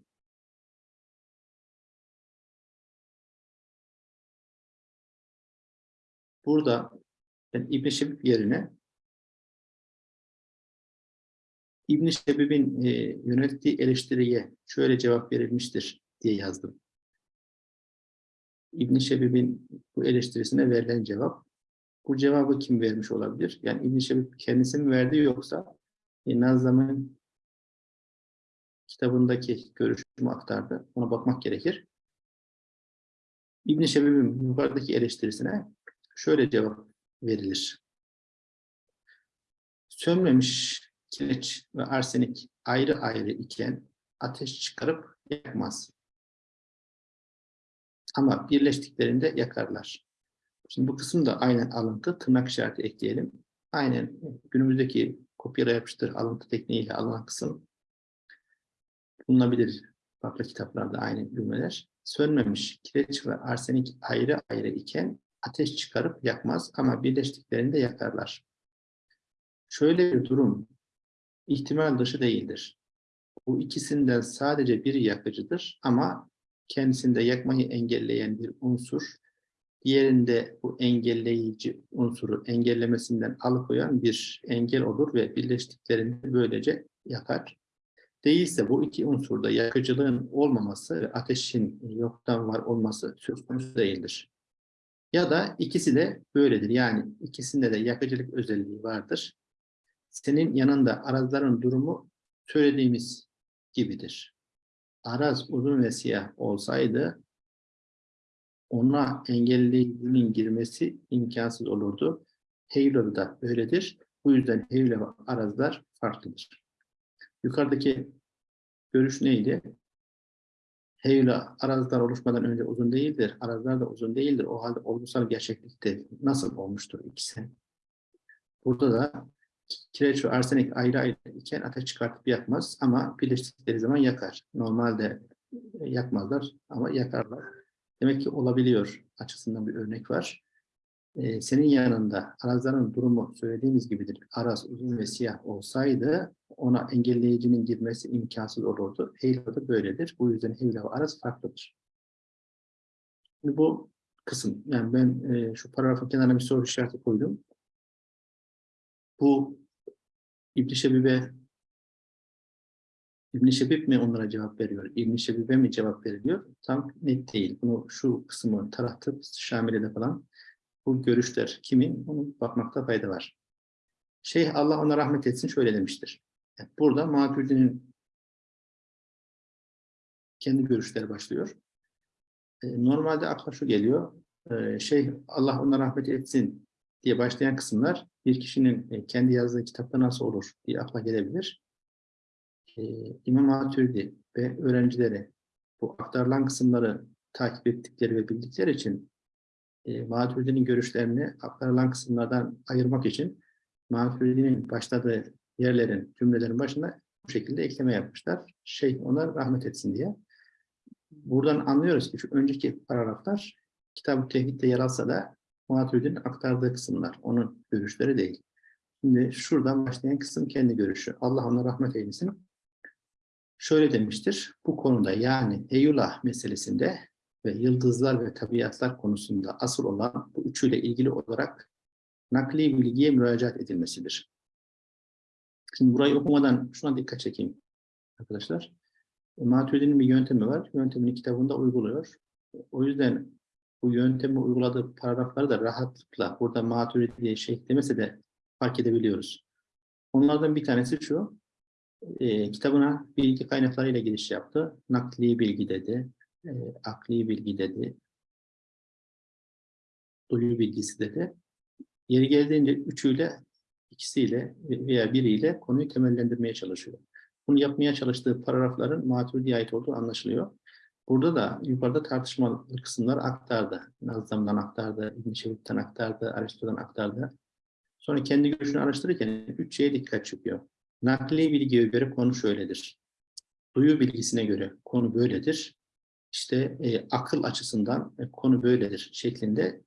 Burada ben İbn-i Şebib yerine İbn-i Şebib'in e, yönelttiği eleştiriye şöyle cevap verilmiştir diye yazdım. İbn-i Şebib'in bu eleştirisine verilen cevap. Bu cevabı kim vermiş olabilir? Yani İbn-i Şebib kendisi mi verdi yoksa e, Nazlam'ın kitabındaki görüşümü aktardı. Ona bakmak gerekir. İbn-i Şebib'in yukarıdaki eleştirisine şöyle cevap verilir. Sönmemiş kireç ve arsenik ayrı ayrı iken ateş çıkarıp yakmaz. Ama birleştiklerinde yakarlar. Şimdi bu kısım da aynen alıntı, tırnak işareti ekleyelim. Aynen günümüzdeki kopyala yapıştır alıntı tekniğiyle alınan kısım bulunabilir farklı kitaplarda aynı cümleler. Sönmemiş kireç ve arsenik ayrı ayrı iken ateş çıkarıp yakmaz ama birleştiklerinde yakarlar. Şöyle bir durum ihtimal dışı değildir. Bu ikisinden sadece biri yakıcıdır ama kendisinde yakmayı engelleyen bir unsur, diğerinde bu engelleyici unsuru engellemesinden alıkoyan bir engel olur ve birleştiklerinde böylece yakar. Değilse bu iki unsurda yakıcılığın olmaması ve ateşin yoktan var olması söz konusu değildir. Ya da ikisi de böyledir. Yani ikisinde de yakıcılık özelliği vardır. Senin yanında arazların durumu söylediğimiz gibidir. Araz uzun ve siyah olsaydı ona engelleyicinin girmesi imkansız olurdu. Heylo da öyledir. Bu yüzden Heylo ve arazlar farklıdır. Yukarıdaki görüş neydi? Heyla arazlar oluşmadan önce uzun değildir. Arazlar da uzun değildir. O halde olgusal gerçeklikte nasıl olmuştur ikisi? Burada da kireç ve arsenik ayrı ayrı iken ateş çıkartıp yakmaz ama birleştikleri zaman yakar. Normalde yakmazlar ama yakarlar. Demek ki olabiliyor açısından bir örnek var. Ee, senin yanında arazların durumu söylediğimiz gibidir. Araz uzun ve siyah olsaydı ona engelleyicinin girmesi imkansız olurdu. Heyla da böyledir. Bu yüzden Heyla ve araz farklıdır. Şimdi bu kısım, yani ben e, şu paragrafın kenarına bir soru işareti koydum. Bu İbn-i Şebib'e İbn-i Şebib mi onlara cevap veriyor? İbn-i Şebib'e mi cevap veriliyor? Tam net değil. Bunu şu kısmı taratıp Şamile'de falan bu görüşler kimin? Onu bakmakta fayda var. Şeyh Allah ona rahmet etsin şöyle demiştir. Burada Maturidi'nin kendi görüşleri başlıyor. E, normalde akla şu geliyor. E, şeyh Allah ona rahmet etsin diye başlayan kısımlar bir kişinin e, kendi yazdığı kitapta nasıl olur diye akla gelebilir. E, İmam Maturidi ve öğrencileri bu aktarılan kısımları takip ettikleri ve bildikleri için e, Maturidi'nin görüşlerini aktarılan kısımlardan ayırmak için Maturidi'nin başladığı yerlerin, cümlelerin başına bu şekilde ekleme yapmışlar. Şey onlar rahmet etsin diye. Buradan anlıyoruz ki şu önceki paragraflar Kitab-ı Tevhid'de yer alsa da Maturidi'nin aktardığı kısımlar. Onun görüşleri değil. Şimdi şuradan başlayan kısım kendi görüşü. Allah ona rahmet eylesin. Şöyle demiştir. Bu konuda yani Eyullah meselesinde ve yıldızlar ve tabiatlar konusunda asıl olan bu üçüyle ilgili olarak nakli bilgiye müracaat edilmesidir. Şimdi burayı okumadan şuna dikkat çekeyim arkadaşlar. Maturidi'nin bir yöntemi var. Yöntemini kitabında uyguluyor. O yüzden bu yöntemi uyguladığı paragrafları da rahatlıkla burada Maturidi diye şey demese de fark edebiliyoruz. Onlardan bir tanesi şu. E, kitabına bilgi kaynaklarıyla giriş yaptı. Nakli bilgi dedi. E, akli bilgi dedi. Duyu bilgisi dedi. Yeri geldiğince üçüyle, ikisiyle veya biriyle konuyu temellendirmeye çalışıyor. Bunu yapmaya çalıştığı paragrafların Maturidi'ye ait olduğu anlaşılıyor. Burada da yukarıda tartışmalı kısımlar aktardı. Nazlam'dan aktardı, İbn-i Şevit'ten aktardı, Aristo'dan aktardı. Sonra kendi görüşünü araştırırken üç şeye dikkat çekiyor. Nakli bilgiye göre konu şöyledir. Duyu bilgisine göre konu böyledir. İşte e, akıl açısından e, konu böyledir şeklinde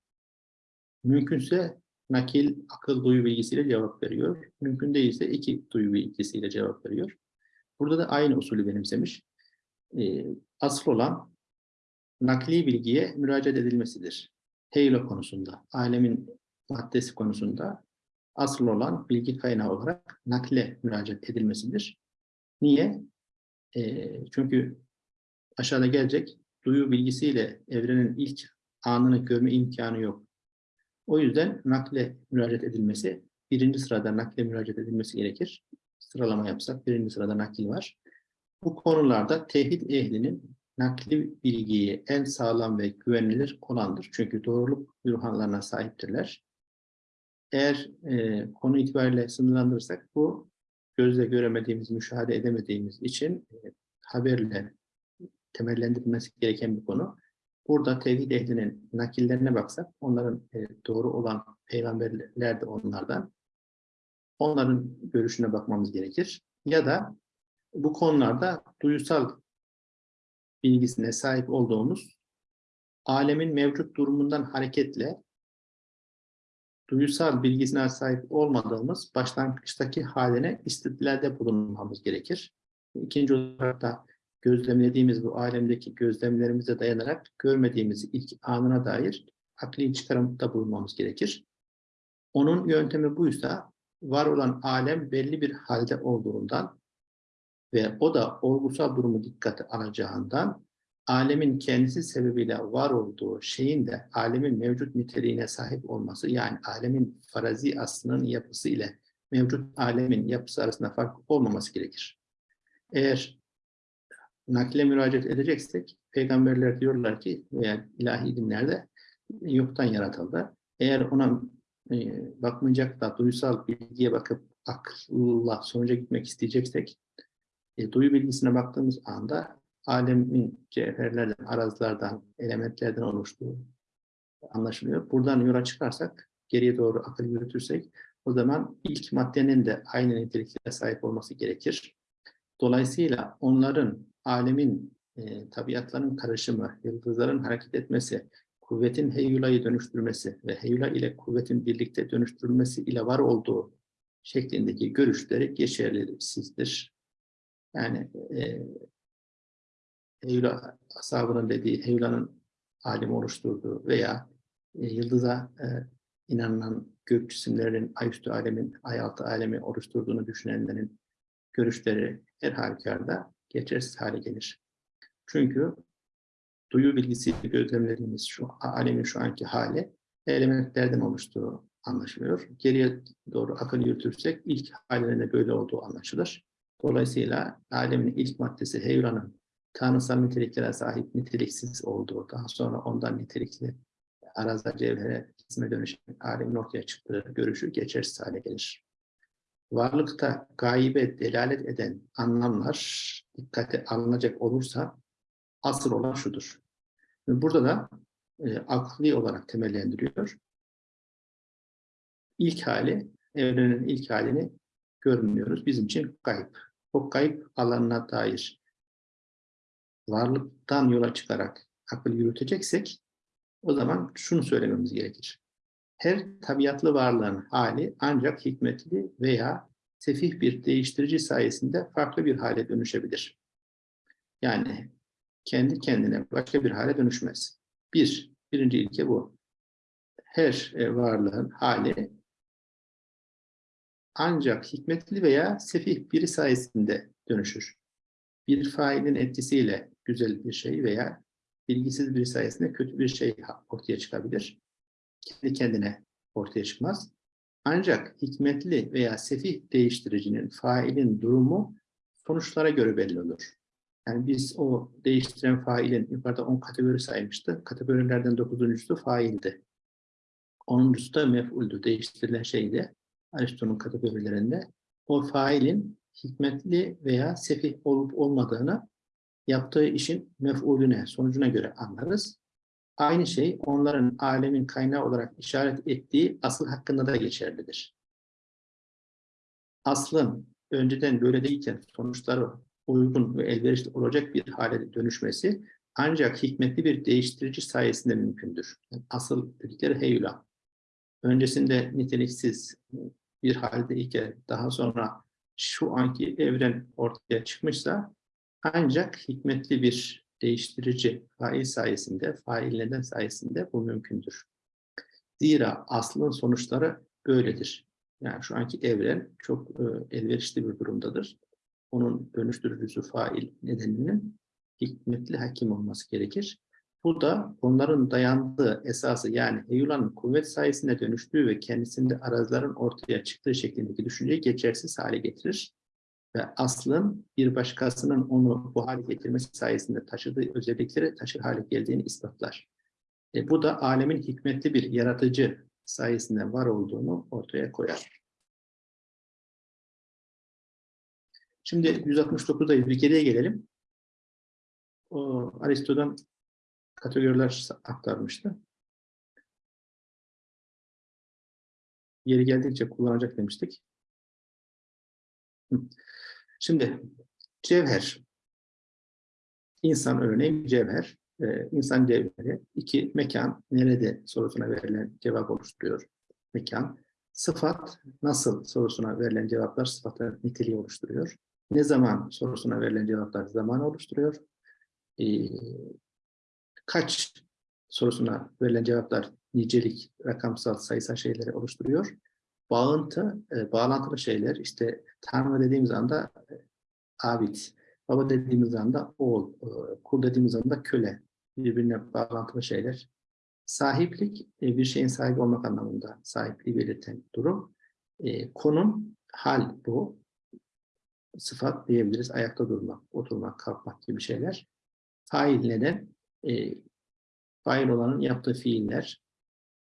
mümkünse nakil, akıl, duyu bilgisiyle cevap veriyor. Mümkün değilse iki duyu bilgisiyle cevap veriyor. Burada da aynı usulü benimsemiş. E, asıl olan nakli bilgiye müracaat edilmesidir. Heylo konusunda, alemin maddesi konusunda asıl olan bilgi kaynağı olarak nakle müracaat edilmesidir. Niye? E, çünkü aşağıda gelecek duyu bilgisiyle evrenin ilk anını görme imkanı yok. O yüzden nakle müracaat edilmesi, birinci sırada nakle müracaat edilmesi gerekir. Sıralama yapsak birinci sırada nakil var. Bu konularda tevhid ehlinin nakli bilgiyi en sağlam ve güvenilir olandır. Çünkü doğruluk bürhanlarına sahiptirler. Eğer e, konu itibariyle sınırlandırırsak bu gözle göremediğimiz, müşahede edemediğimiz için e, haberle temellendirilmesi gereken bir konu. Burada tevhid ehlinin nakillerine baksak, onların e, doğru olan peygamberler de onlardan. Onların görüşüne bakmamız gerekir. Ya da bu konularda duyusal bilgisine sahip olduğumuz alemin mevcut durumundan hareketle duyusal bilgisine sahip olmadığımız başlangıçtaki haline istidlalde bulunmamız gerekir. İkinci olarak da gözlemlediğimiz bu alemdeki gözlemlerimize dayanarak görmediğimiz ilk anına dair akli çıkarımda bulunmamız gerekir. Onun yöntemi buysa var olan alem belli bir halde olduğundan ve o da olgusal durumu dikkate alacağından alemin kendisi sebebiyle var olduğu şeyin de alemin mevcut niteliğine sahip olması yani alemin farazi aslının yapısı ile mevcut alemin yapısı arasında fark olmaması gerekir. Eğer nakle müracaat edeceksek peygamberler diyorlar ki veya ilahi dinlerde yoktan yaratıldı. Eğer ona e, bakmayacak da duysal bilgiye bakıp akılla sonuca gitmek isteyeceksek e, duyu bilgisine baktığımız anda alemin cevherlerden, arazlardan, elementlerden oluştuğu anlaşılıyor. Buradan yola çıkarsak, geriye doğru akıl yürütürsek, o zaman ilk maddenin de aynı niteliklere sahip olması gerekir. Dolayısıyla onların alemin, e, tabiatların karışımı, yıldızların hareket etmesi, kuvvetin heyulayı dönüştürmesi ve heyula ile kuvvetin birlikte dönüştürülmesi ile var olduğu şeklindeki görüşleri geçersizdir. Yani e, Heyula ashabının dediği, Heyla'nın alim oluşturduğu veya e, yıldıza e, inanılan gök cisimlerinin ayüstü alemin, ayaltı alemi oluşturduğunu düşünenlerin görüşleri her halükarda geçersiz hale gelir. Çünkü duyu bilgisiyle gözlemlediğimiz şu alemin şu anki hali elementlerden oluştuğu anlaşılıyor. Geriye doğru akıl yürütürsek ilk halinin de böyle olduğu anlaşılır. Dolayısıyla alemin ilk maddesi Heyula'nın tanrısal niteliklere sahip niteliksiz olduğu, daha sonra ondan nitelikli araza cevhere cisme dönüşen alemin ortaya çıktığı görüşü geçersiz hale gelir. Varlıkta gaybe delalet eden anlamlar dikkate alınacak olursa asıl olan şudur. Burada da e, akli olarak temellendiriyor. İlk hali, evrenin ilk halini görmüyoruz. Bizim için kayıp. O kayıp alanına dair varlıktan yola çıkarak akıl yürüteceksek o zaman şunu söylememiz gerekir. Her tabiatlı varlığın hali ancak hikmetli veya sefih bir değiştirici sayesinde farklı bir hale dönüşebilir. Yani kendi kendine başka bir hale dönüşmez. Bir, birinci ilke bu. Her e, varlığın hali ancak hikmetli veya sefih biri sayesinde dönüşür. Bir failin etkisiyle güzel bir şey veya bilgisiz biri sayesinde kötü bir şey ortaya çıkabilir. Kendi kendine ortaya çıkmaz. Ancak hikmetli veya sefih değiştiricinin, failin durumu sonuçlara göre belli olur. Yani biz o değiştiren failin yukarıda 10 kategori saymıştı. Kategorilerden 9.sü faildi. 10.sü da mef'uldü. Değiştirilen şeydi. Aristo'nun kategorilerinde. O failin hikmetli veya sefih olup olmadığını yaptığı işin mef'ulüne, sonucuna göre anlarız. Aynı şey onların alemin kaynağı olarak işaret ettiği asıl hakkında da geçerlidir. Aslın önceden böyle değilken sonuçları uygun ve elverişli olacak bir hale dönüşmesi ancak hikmetli bir değiştirici sayesinde mümkündür. Yani asıl dedikleri heyula. Öncesinde niteliksiz bir halde iken daha sonra şu anki evren ortaya çıkmışsa ancak hikmetli bir değiştirici fail sayesinde, fail neden sayesinde bu mümkündür. Zira aslın sonuçları böyledir. Yani şu anki evren çok e, elverişli bir durumdadır. Onun dönüştürücüsü fail nedeninin hikmetli hakim olması gerekir. Bu da onların dayandığı esası yani heyulanın kuvvet sayesinde dönüştüğü ve kendisinde arazilerin ortaya çıktığı şeklindeki düşünceyi geçersiz hale getirir ve aslın bir başkasının onu bu hale getirmesi sayesinde taşıdığı özellikleri taşır hale geldiğini ispatlar. E, bu da alemin hikmetli bir yaratıcı sayesinde var olduğunu ortaya koyar. Şimdi 169'dayız. Bir geriye gelelim. O, Aristo'dan kategoriler aktarmıştı. Yeri geldikçe kullanacak demiştik. Şimdi cevher. İnsan örneğin cevher. Ee, insan cevheri iki mekan nerede sorusuna verilen cevap oluşturuyor. Mekan. Sıfat nasıl sorusuna verilen cevaplar sıfatın niteliği oluşturuyor. Ne zaman sorusuna verilen cevaplar zaman oluşturuyor. Ee, kaç sorusuna verilen cevaplar nicelik, rakamsal, sayısal şeyleri oluşturuyor. Bağıntı, e, bağlantılı şeyler işte Tanrı dediğimiz anda e, abid, baba dediğimiz anda oğul, e, kul dediğimiz anda köle birbirine bağlantılı şeyler. Sahiplik e, bir şeyin sahibi olmak anlamında sahipliği belirten durum. E, konum, hal bu. Sıfat diyebiliriz. Ayakta durmak, oturmak, kalkmak gibi şeyler. Fail neden? E, fail olanın yaptığı fiiller.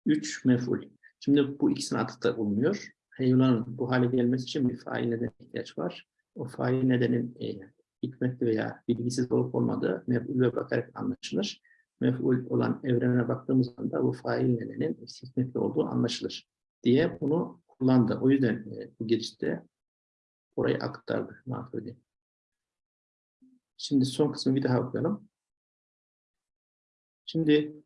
Üç, meful. Şimdi bu ikisine atıfta bulunuyor. Heyulanın bu hale gelmesi için bir fail neden ihtiyaç var. O fail nedenin e, hikmetli veya bilgisiz olup olmadığı mef'ule bakarak anlaşılır. Mef'ul olan evrene baktığımız anda bu fail nedenin hikmetli olduğu anlaşılır diye bunu kullandı. O yüzden e, bu girişte orayı aktardı. Şimdi son kısmı bir daha okuyalım. Şimdi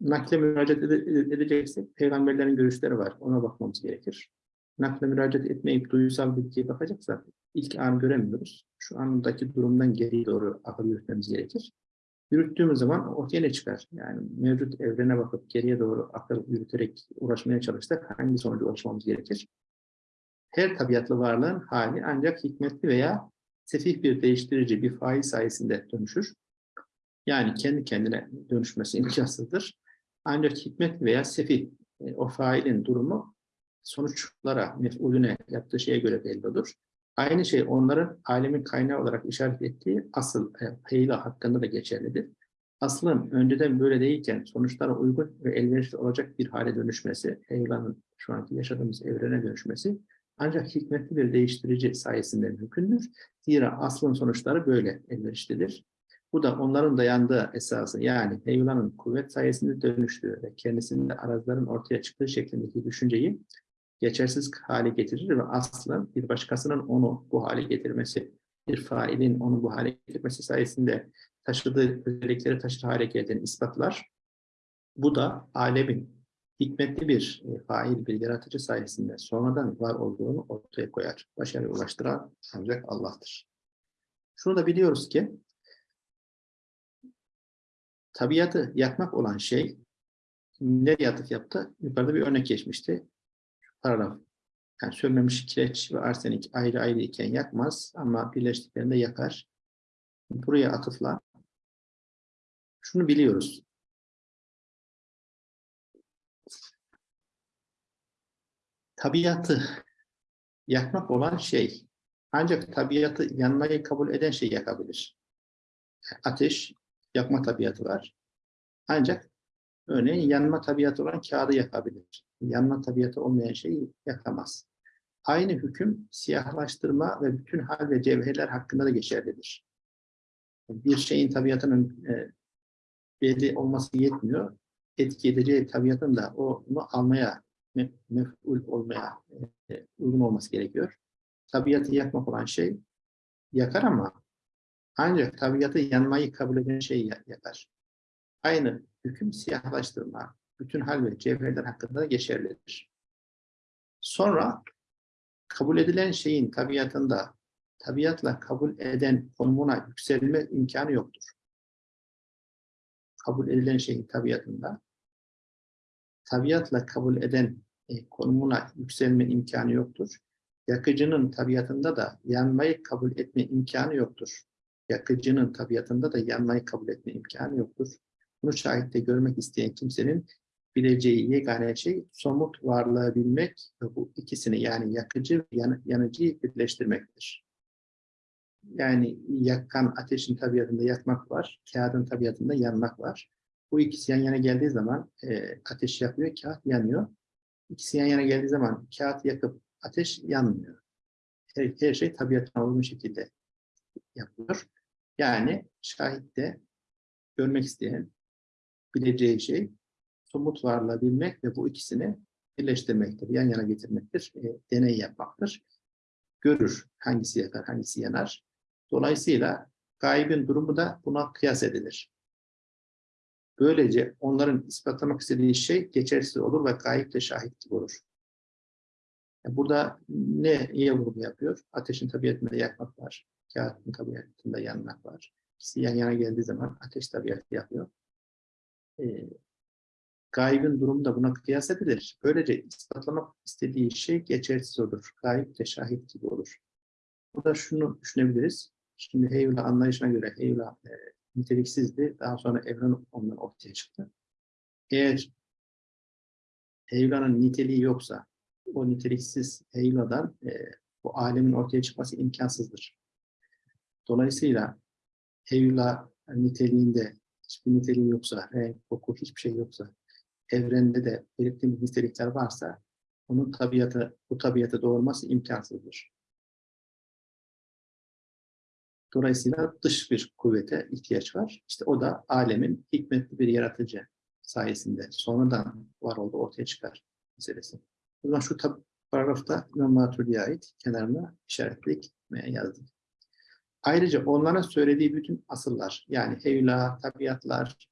nakle müracaat ede- edeceksek peygamberlerin görüşleri var. Ona bakmamız gerekir. Nakle müracaat etmeyip duygusal bilgiye bakacaksak ilk an göremiyoruz. Şu andaki durumdan geriye doğru akıl yürütmemiz gerekir. Yürüttüğümüz zaman ortaya ne çıkar? Yani mevcut evrene bakıp geriye doğru akıl yürüterek uğraşmaya çalışsak hangi sonuca ulaşmamız gerekir? Her tabiatlı varlığın hali ancak hikmetli veya sefih bir değiştirici bir fail sayesinde dönüşür. Yani kendi kendine dönüşmesi imkansızdır. Ancak hikmet veya sefih e, o failin durumu sonuçlara, mef'ulüne yaptığı şeye göre belli olur. Aynı şey onların alemin kaynağı olarak işaret ettiği asıl e, heyla hakkında da geçerlidir. aslın önceden böyle değilken sonuçlara uygun ve elverişli olacak bir hale dönüşmesi, evrenin şu anki yaşadığımız evrene dönüşmesi ancak hikmetli bir değiştirici sayesinde mümkündür. Zira aslın sonuçları böyle elverişlidir. Bu da onların dayandığı esası yani heyulanın kuvvet sayesinde dönüştüğü ve kendisinde arazların ortaya çıktığı şeklindeki düşünceyi geçersiz hale getirir ve aslın bir başkasının onu bu hale getirmesi, bir failin onu bu hale getirmesi sayesinde taşıdığı özellikleri taşır hale geldiğini ispatlar. Bu da alemin hikmetli bir e, fail, bir yaratıcı sayesinde sonradan var olduğunu ortaya koyar. Başarıya ulaştıran ancak Allah'tır. Şunu da biliyoruz ki tabiatı yakmak olan şey nereye atıf yaptı? Yukarıda bir örnek geçmişti. Paragraf. Yani sönmemiş kireç ve arsenik ayrı ayrı iken yakmaz ama birleştiklerinde yakar. Buraya atıfla şunu biliyoruz. Tabiatı yakmak olan şey ancak tabiatı yanmayı kabul eden şey yakabilir. Ateş yakma tabiatı var. Ancak örneğin yanma tabiatı olan kağıdı yakabilir. Yanma tabiatı olmayan şeyi yakamaz. Aynı hüküm siyahlaştırma ve bütün hal ve cevherler hakkında da geçerlidir. Bir şeyin tabiatının e, belli olması yetmiyor. Etki edeceği tabiatın da onu almaya, me- mef'ul olmaya e, uygun olması gerekiyor. Tabiatı yakmak olan şey yakar ama ancak tabiatı yanmayı kabul eden şey ya- yakar. Aynı hüküm siyahlaştırma, bütün hal ve cevherler hakkında da geçerlidir. Sonra kabul edilen şeyin tabiatında tabiatla kabul eden konumuna yükselme imkanı yoktur. Kabul edilen şeyin tabiatında tabiatla kabul eden e, konumuna yükselme imkanı yoktur. Yakıcının tabiatında da yanmayı kabul etme imkanı yoktur. Yakıcının tabiatında da yanmayı kabul etme imkanı yoktur. Bunu şahitte görmek isteyen kimsenin bileceği yegane şey somut varlığı bilmek ve bu ikisini yani yakıcı yan, yanıcıyı birleştirmektir. Yani yakan ateşin tabiatında yakmak var, kağıdın tabiatında yanmak var. Bu ikisi yan yana geldiği zaman e, ateş yakıyor, kağıt yanıyor. İkisi yan yana geldiği zaman kağıt yakıp ateş yanmıyor. Her, her şey tabiatına uygun şekilde yapılıyor. Yani şahitte görmek isteyen bileceği şey somut varlığı bilmek ve bu ikisini birleştirmektir, yan yana getirmektir, e, deney yapmaktır. Görür hangisi yakar, hangisi yanar. Dolayısıyla gaybin durumu da buna kıyas edilir. Böylece onların ispatlamak istediği şey geçersiz olur ve gayip de şahit gibi olur. Yani burada ne iyi vurgu yapıyor? Ateşin tabiatında yakmak var, kağıtın tabiatında yanmak var. İkisi yan yana geldiği zaman ateş tabiatı yapıyor. E, gaybin durumu da buna kıyas edilir. Böylece ispatlamak istediği şey geçersiz olur. Gayb de şahit gibi olur. Burada şunu düşünebiliriz. Şimdi Heyula anlayışına göre Heyula e, niteliksizdi. Daha sonra evren ondan ortaya çıktı. Eğer Heyula'nın niteliği yoksa o niteliksiz Heyula'dan e, bu alemin ortaya çıkması imkansızdır. Dolayısıyla Heyula niteliğinde hiçbir niteliği yoksa, renk, koku hiçbir şey yoksa, evrende de belirttiğimiz nitelikler varsa onun tabiatı, bu tabiatı doğurması imkansızdır. Dolayısıyla dış bir kuvvete ihtiyaç var. İşte o da alemin hikmetli bir yaratıcı sayesinde sonradan var oldu ortaya çıkar meselesi. O zaman şu paragrafta İmam Maturidi'ye ait kenarına işaretleyip yazdık. Ayrıca onlara söylediği bütün asıllar yani heyula, tabiatlar,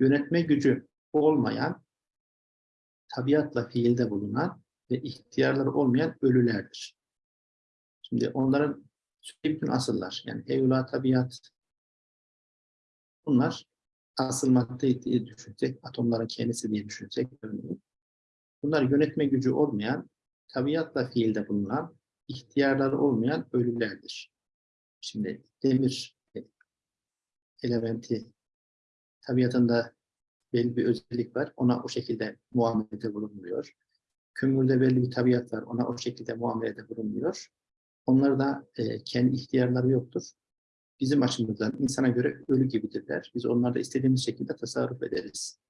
yönetme gücü olmayan, tabiatla fiilde bulunan ve ihtiyarları olmayan ölülerdir. Şimdi onların bütün asıllar, yani heyula, tabiat, bunlar asıl madde diye düşünsek, atomların kendisi diye düşünsek, bunlar yönetme gücü olmayan, tabiatla fiilde bulunan, ihtiyarları olmayan ölülerdir. Şimdi demir elementi tabiatında belli bir özellik var. Ona o şekilde muamelede bulunmuyor. Kömürde belli bir tabiat var. Ona o şekilde muamelede bulunmuyor. Onlarda e, kendi ihtiyarları yoktur. bizim açımızdan insana göre ölü gibidirler. Biz onlarda istediğimiz şekilde tasarruf ederiz.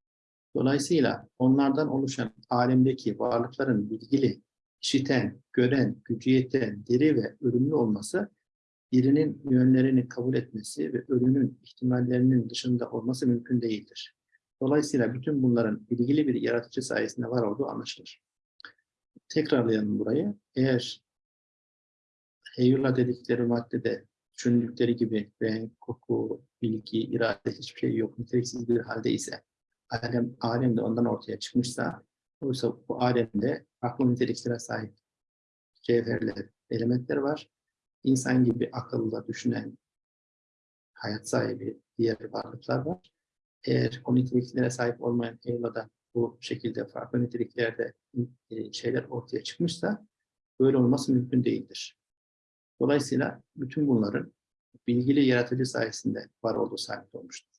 Dolayısıyla onlardan oluşan alemdeki varlıkların bilgili, işiten, gören, gücü yeten, diri ve ölümlü olması birinin yönlerini kabul etmesi ve ölümün ihtimallerinin dışında olması mümkün değildir. Dolayısıyla bütün bunların ilgili bir yaratıcı sayesinde var olduğu anlaşılır. Tekrarlayalım burayı. Eğer heyula dedikleri maddede düşündükleri gibi renk, koku, bilgi, irade hiçbir şey yok, niteliksiz bir halde ise alem, alem de ondan ortaya çıkmışsa oysa bu alemde farklı niteliklere sahip cevherler, elementler var. İnsan gibi akıllı düşünen, hayat sahibi diğer varlıklar var. Eğer o niteliklere sahip olmayan Eyla'da bu şekilde farklı niteliklerde e, şeyler ortaya çıkmışsa böyle olması mümkün değildir. Dolayısıyla bütün bunların bilgili yaratıcı sayesinde var olduğu sabit olmuştur.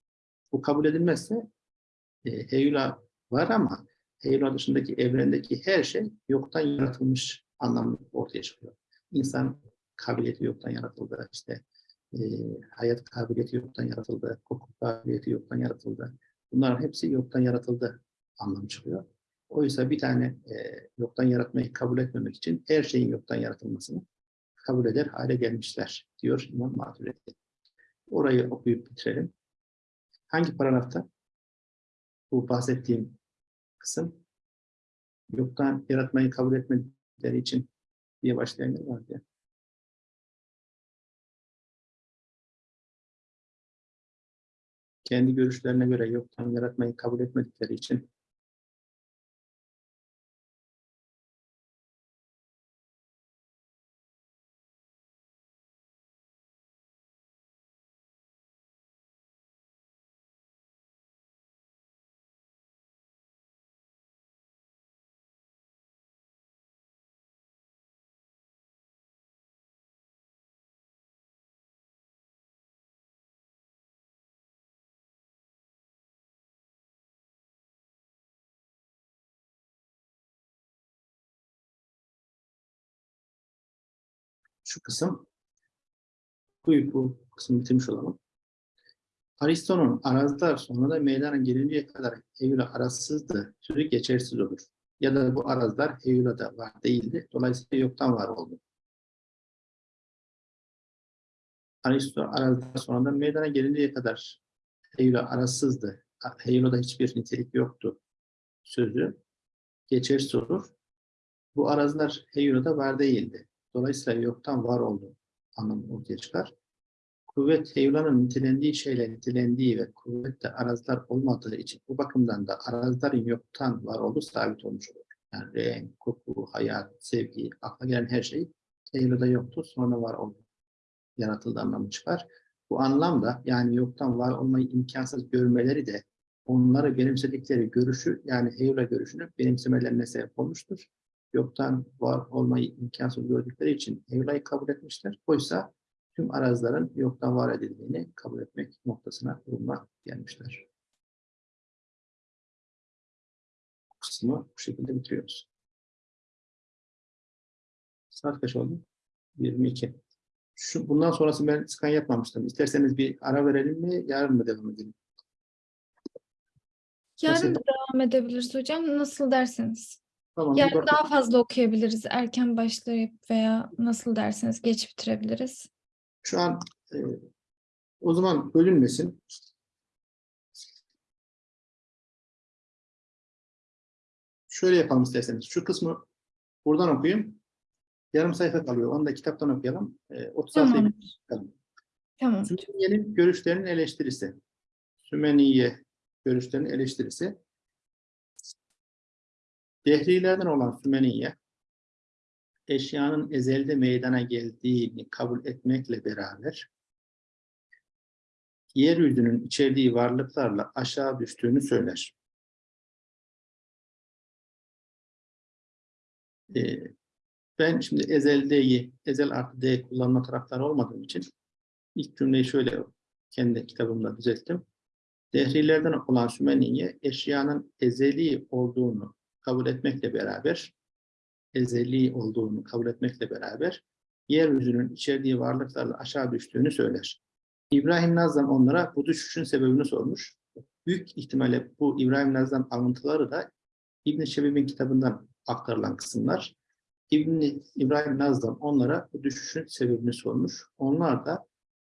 Bu kabul edilmezse e, Heyula var ama Heyula dışındaki evrendeki her şey yoktan yaratılmış anlamı ortaya çıkıyor. İnsan kabiliyeti yoktan yaratıldı, işte e, hayat kabiliyeti yoktan yaratıldı, koku kabiliyeti yoktan yaratıldı. Bunların hepsi yoktan yaratıldı anlamı çıkıyor. Oysa bir tane e, yoktan yaratmayı kabul etmemek için her şeyin yoktan yaratılmasını kabul eder hale gelmişler diyor İmam Maturidi. Orayı okuyup bitirelim. Hangi paragrafta? Bu bahsettiğim kısım yoktan yaratmayı kabul etmedikleri için diye başlayan yer vardı Kendi görüşlerine göre yoktan yaratmayı kabul etmedikleri için şu kısım bu, bu kısmı bitirmiş olalım. Aristo'nun arazlar sonra da meydana gelinceye kadar Eylül'e arazsızdı, sürü geçersiz olur. Ya da bu arazlar Eylül'e var değildi. Dolayısıyla yoktan var oldu. Aristo arazlar sonra da meydana gelinceye kadar Eylül'e arazsızdı. Eylül'e hiçbir nitelik yoktu. Sözü geçersiz olur. Bu araziler Eylül'e var değildi. Dolayısıyla yoktan var olduğu anlamı ortaya çıkar. Kuvvet heyulanın nitelendiği şeyle nitelendiği ve kuvvette arazlar olmadığı için bu bakımdan da arazların yoktan var olduğu sabit olmuş olur. Yani renk, koku, hayat, sevgi, akla gelen her şey heyulada yoktu, sonra var oldu. Yaratıldı anlamı çıkar. Bu anlamda yani yoktan var olmayı imkansız görmeleri de onları benimsedikleri görüşü yani heyula görüşünü benimsemelerine sebep olmuştur yoktan var olmayı imkansız gördükleri için Evla'yı kabul etmişler. Oysa tüm arazilerin yoktan var edildiğini kabul etmek noktasına duruma gelmişler. Bu kısmı bu şekilde bitiriyoruz. Saat kaç oldu? 22. Şu, bundan sonrası ben skan yapmamıştım. İsterseniz bir ara verelim mi? Yarın mı devam edelim? Yarın Nasıl? devam edebiliriz hocam. Nasıl derseniz. Tamam. Yarın bak- daha fazla okuyabiliriz. Erken başlayıp veya nasıl derseniz geç bitirebiliriz. Şu an e, o zaman bölünmesin. Şöyle yapalım isterseniz. Şu kısmı buradan okuyayım. Yarım sayfa kalıyor. Onu da kitaptan okuyalım. E, 30 Tamam. bakalım. Tamam. Sümeniye'nin görüşlerinin eleştirisi. Sümeniye görüşlerinin eleştirisi. Dehrilerden olan Sümeniye, eşyanın ezelde meydana geldiğini kabul etmekle beraber, yeryüzünün içerdiği varlıklarla aşağı düştüğünü söyler. Ee, ben şimdi ezeldeyi, ezel artı d kullanma taraftarı olmadığım için ilk cümleyi şöyle kendi kitabımda düzelttim. Dehrilerden olan Sümeniye, eşyanın ezeli olduğunu kabul etmekle beraber, ezeli olduğunu kabul etmekle beraber, yeryüzünün içerdiği varlıklarla aşağı düştüğünü söyler. İbrahim Nazım onlara bu düşüşün sebebini sormuş. Büyük ihtimalle bu İbrahim Nazım alıntıları da İbn Şebib'in kitabından aktarılan kısımlar. İbn İbrahim Nazım onlara bu düşüşün sebebini sormuş. Onlar da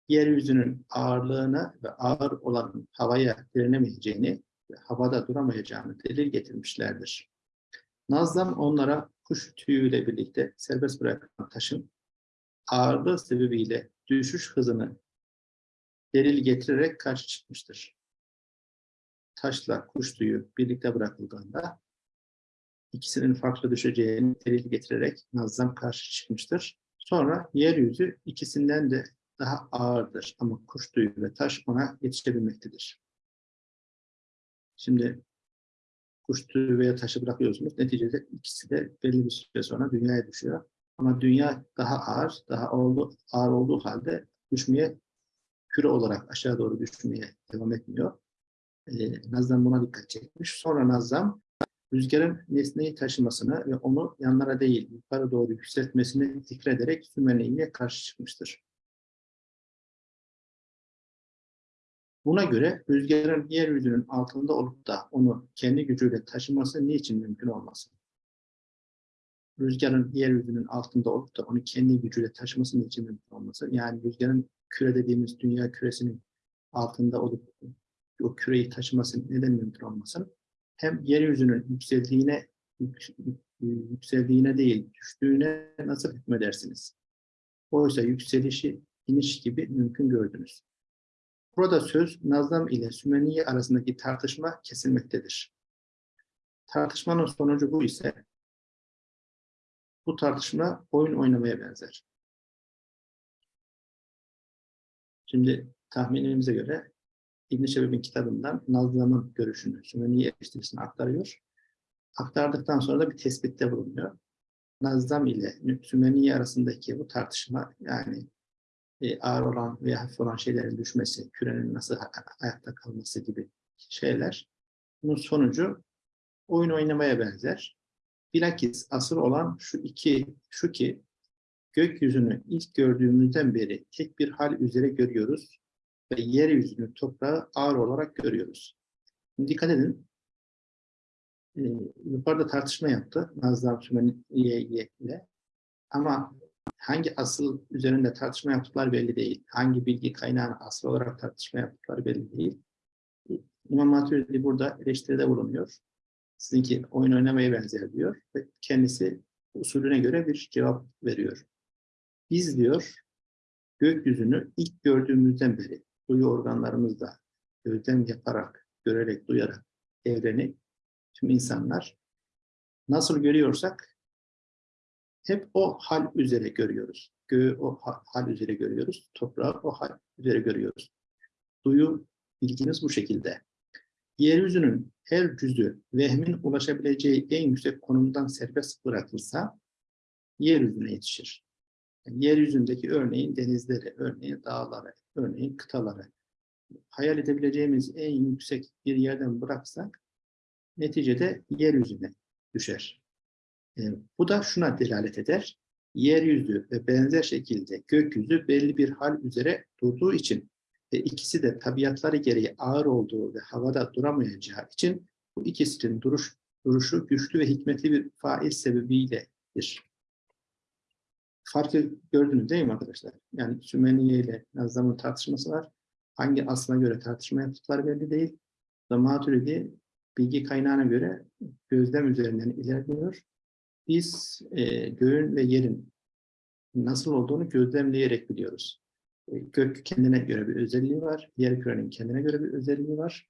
yeryüzünün ağırlığına ve ağır olan havaya direnemeyeceğini ve havada duramayacağını delil getirmişlerdir. Nazlam onlara kuş tüyüyle birlikte serbest bırakılan taşın ağırlığı sebebiyle düşüş hızını delil getirerek karşı çıkmıştır. Taşla kuş tüyü birlikte bırakıldığında ikisinin farklı düşeceğini delil getirerek Nazlam karşı çıkmıştır. Sonra yeryüzü ikisinden de daha ağırdır ama kuş tüyü ve taş ona yetişebilmektedir. Şimdi kuş veya taşı bırakıyorsunuz. Neticede ikisi de belli bir süre sonra dünyaya düşüyor. Ama dünya daha ağır, daha ağır, olduğu halde düşmeye, küre olarak aşağı doğru düşmeye devam etmiyor. Ee, Nazlam buna dikkat çekmiş. Sonra Nazlam rüzgarın nesneyi taşımasını ve onu yanlara değil yukarı doğru yükseltmesini zikrederek Sümeyye'ye karşı çıkmıştır. Buna göre rüzgarın yeryüzünün altında olup da onu kendi gücüyle taşıması niçin mümkün olmasın? Rüzgarın yeryüzünün altında olup da onu kendi gücüyle taşıması niçin mümkün olmasın? Yani rüzgarın küre dediğimiz dünya küresinin altında olup o küreyi taşıması neden mümkün olmasın? Hem yeryüzünün yükseldiğine yükseldiğine değil, düştüğüne nasıl hükmedersiniz? Oysa yükselişi iniş gibi mümkün gördünüz. Burada söz Nazlam ile Sümeniye arasındaki tartışma kesilmektedir. Tartışmanın sonucu bu ise bu tartışma oyun oynamaya benzer. Şimdi tahminimize göre İbn-i Şebib'in kitabından Nazlam'ın görüşünü, Sümeniye eleştirisini aktarıyor. Aktardıktan sonra da bir tespitte bulunuyor. Nazlam ile Sümeniye arasındaki bu tartışma yani e, ağır olan veya hafif olan şeylerin düşmesi, kürenin nasıl ayakta kalması gibi şeyler. Bunun sonucu oyun oynamaya benzer. Bilakis asıl olan şu iki, şu ki gökyüzünü ilk gördüğümüzden beri tek bir hal üzere görüyoruz ve yeryüzünü toprağı ağır olarak görüyoruz. Şimdi dikkat edin. Ee, yukarıda tartışma yaptı Nazlı Sümeniye ile ama hangi asıl üzerinde tartışma yaptıkları belli değil. Hangi bilgi kaynağını asıl olarak tartışma yaptıkları belli değil. İmam Maturidi burada eleştiride bulunuyor. Sizinki oyun oynamaya benzer diyor ve kendisi usulüne göre bir cevap veriyor. Biz diyor gökyüzünü ilk gördüğümüzden beri duyu organlarımızla gözlem yaparak, görerek, duyarak evreni tüm insanlar nasıl görüyorsak hep o hal üzere görüyoruz. Göğü o hal üzere görüyoruz. Toprağı o hal üzere görüyoruz. Duyu bilginiz bu şekilde. Yeryüzünün her cüzü vehmin ulaşabileceği en yüksek konumdan serbest bırakılsa yeryüzüne yetişir. Yani yeryüzündeki örneğin denizleri, örneğin dağları, örneğin kıtaları hayal edebileceğimiz en yüksek bir yerden bıraksak neticede yeryüzüne düşer. E, bu da şuna delalet eder. Yeryüzü ve benzer şekilde gökyüzü belli bir hal üzere durduğu için ve ikisi de tabiatları gereği ağır olduğu ve havada duramayacağı için bu ikisinin duruş, duruşu güçlü ve hikmetli bir faiz sebebiyledir. Farkı gördünüz değil mi arkadaşlar? Yani Sümeniye ile Nazlam'ın tartışması var. Hangi aslına göre tartışma yaptıkları belli değil. Maturidi bilgi kaynağına göre gözlem üzerinden ilerliyor biz e, göğün ve yerin nasıl olduğunu gözlemleyerek biliyoruz. E, gök kendine göre bir özelliği var, yer kürenin kendine göre bir özelliği var.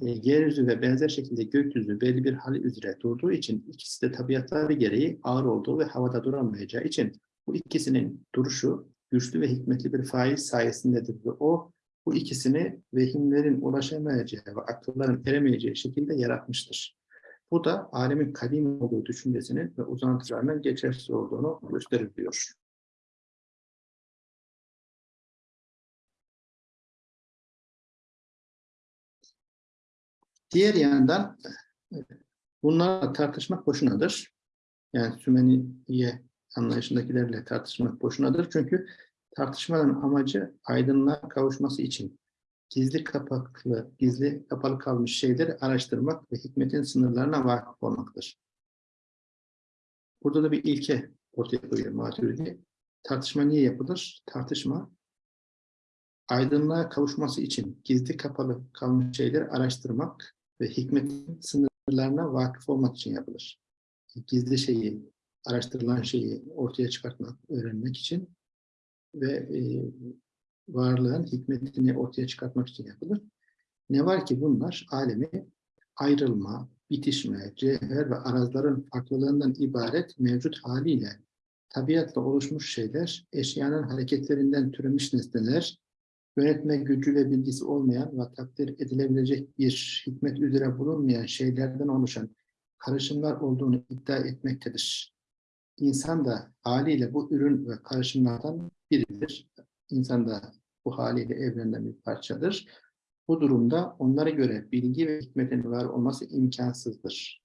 E, yeryüzü ve benzer şekilde gökyüzü belli bir hal üzere durduğu için ikisi de tabiatları gereği ağır olduğu ve havada duramayacağı için bu ikisinin duruşu güçlü ve hikmetli bir faiz sayesindedir ve o bu ikisini vehimlerin ulaşamayacağı ve akılların eremeyeceği şekilde yaratmıştır. Bu da alemin kadim olduğu düşüncesinin ve uzantılarının geçersiz olduğunu gösterir diyor. Diğer yandan bunlarla tartışmak boşunadır. Yani Sümeniye anlayışındakilerle tartışmak boşunadır. Çünkü Tartışmanın amacı aydınlığa kavuşması için gizli kapaklı, gizli kapalı kalmış şeyleri araştırmak ve hikmetin sınırlarına vakıf olmaktır. Burada da bir ilke ortaya koyuyor Maturidi. Tartışma niye yapılır? Tartışma aydınlığa kavuşması için gizli kapalı kalmış şeyleri araştırmak ve hikmetin sınırlarına vakıf olmak için yapılır. Gizli şeyi, araştırılan şeyi ortaya çıkartmak, öğrenmek için ve e, varlığın hikmetini ortaya çıkartmak için yapılır. Ne var ki bunlar alemi ayrılma, bitişme, cevher ve arazların farklılığından ibaret mevcut haliyle tabiatla oluşmuş şeyler, eşyanın hareketlerinden türemiş nesneler, yönetme gücü ve bilgisi olmayan ve takdir edilebilecek bir hikmet üzere bulunmayan şeylerden oluşan karışımlar olduğunu iddia etmektedir. İnsan da haliyle bu ürün ve karışımlardan biridir. İnsan da bu haliyle evrenden bir parçadır. Bu durumda onlara göre bilgi ve hikmetin var olması imkansızdır.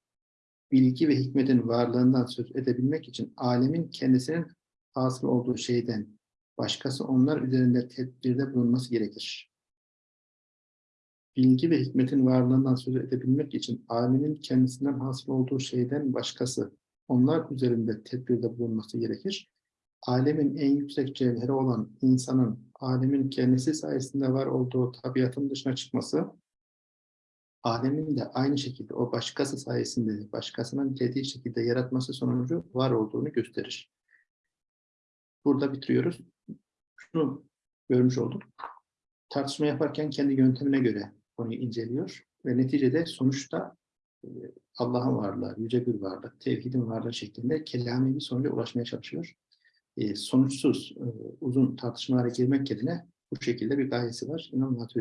Bilgi ve hikmetin varlığından söz edebilmek için alemin kendisinin hasıl olduğu şeyden başkası onlar üzerinde tedbirde bulunması gerekir. Bilgi ve hikmetin varlığından söz edebilmek için alemin kendisinden hasıl olduğu şeyden başkası onlar üzerinde tedbirde bulunması gerekir. Alemin en yüksek cevheri olan insanın alemin kendisi sayesinde var olduğu tabiatın dışına çıkması, alemin de aynı şekilde o başkası sayesinde başkasının dediği şekilde yaratması sonucu var olduğunu gösterir. Burada bitiriyoruz. Şunu görmüş olduk. Tartışma yaparken kendi yöntemine göre konuyu inceliyor ve neticede sonuçta e, Allah'ın varlığı, yüce bir varlık, tevhidin varlığı şeklinde kelami bir sonuca ulaşmaya çalışıyor. E, sonuçsuz, e, uzun tartışmalara girmek yerine bu şekilde bir gayesi var. İmam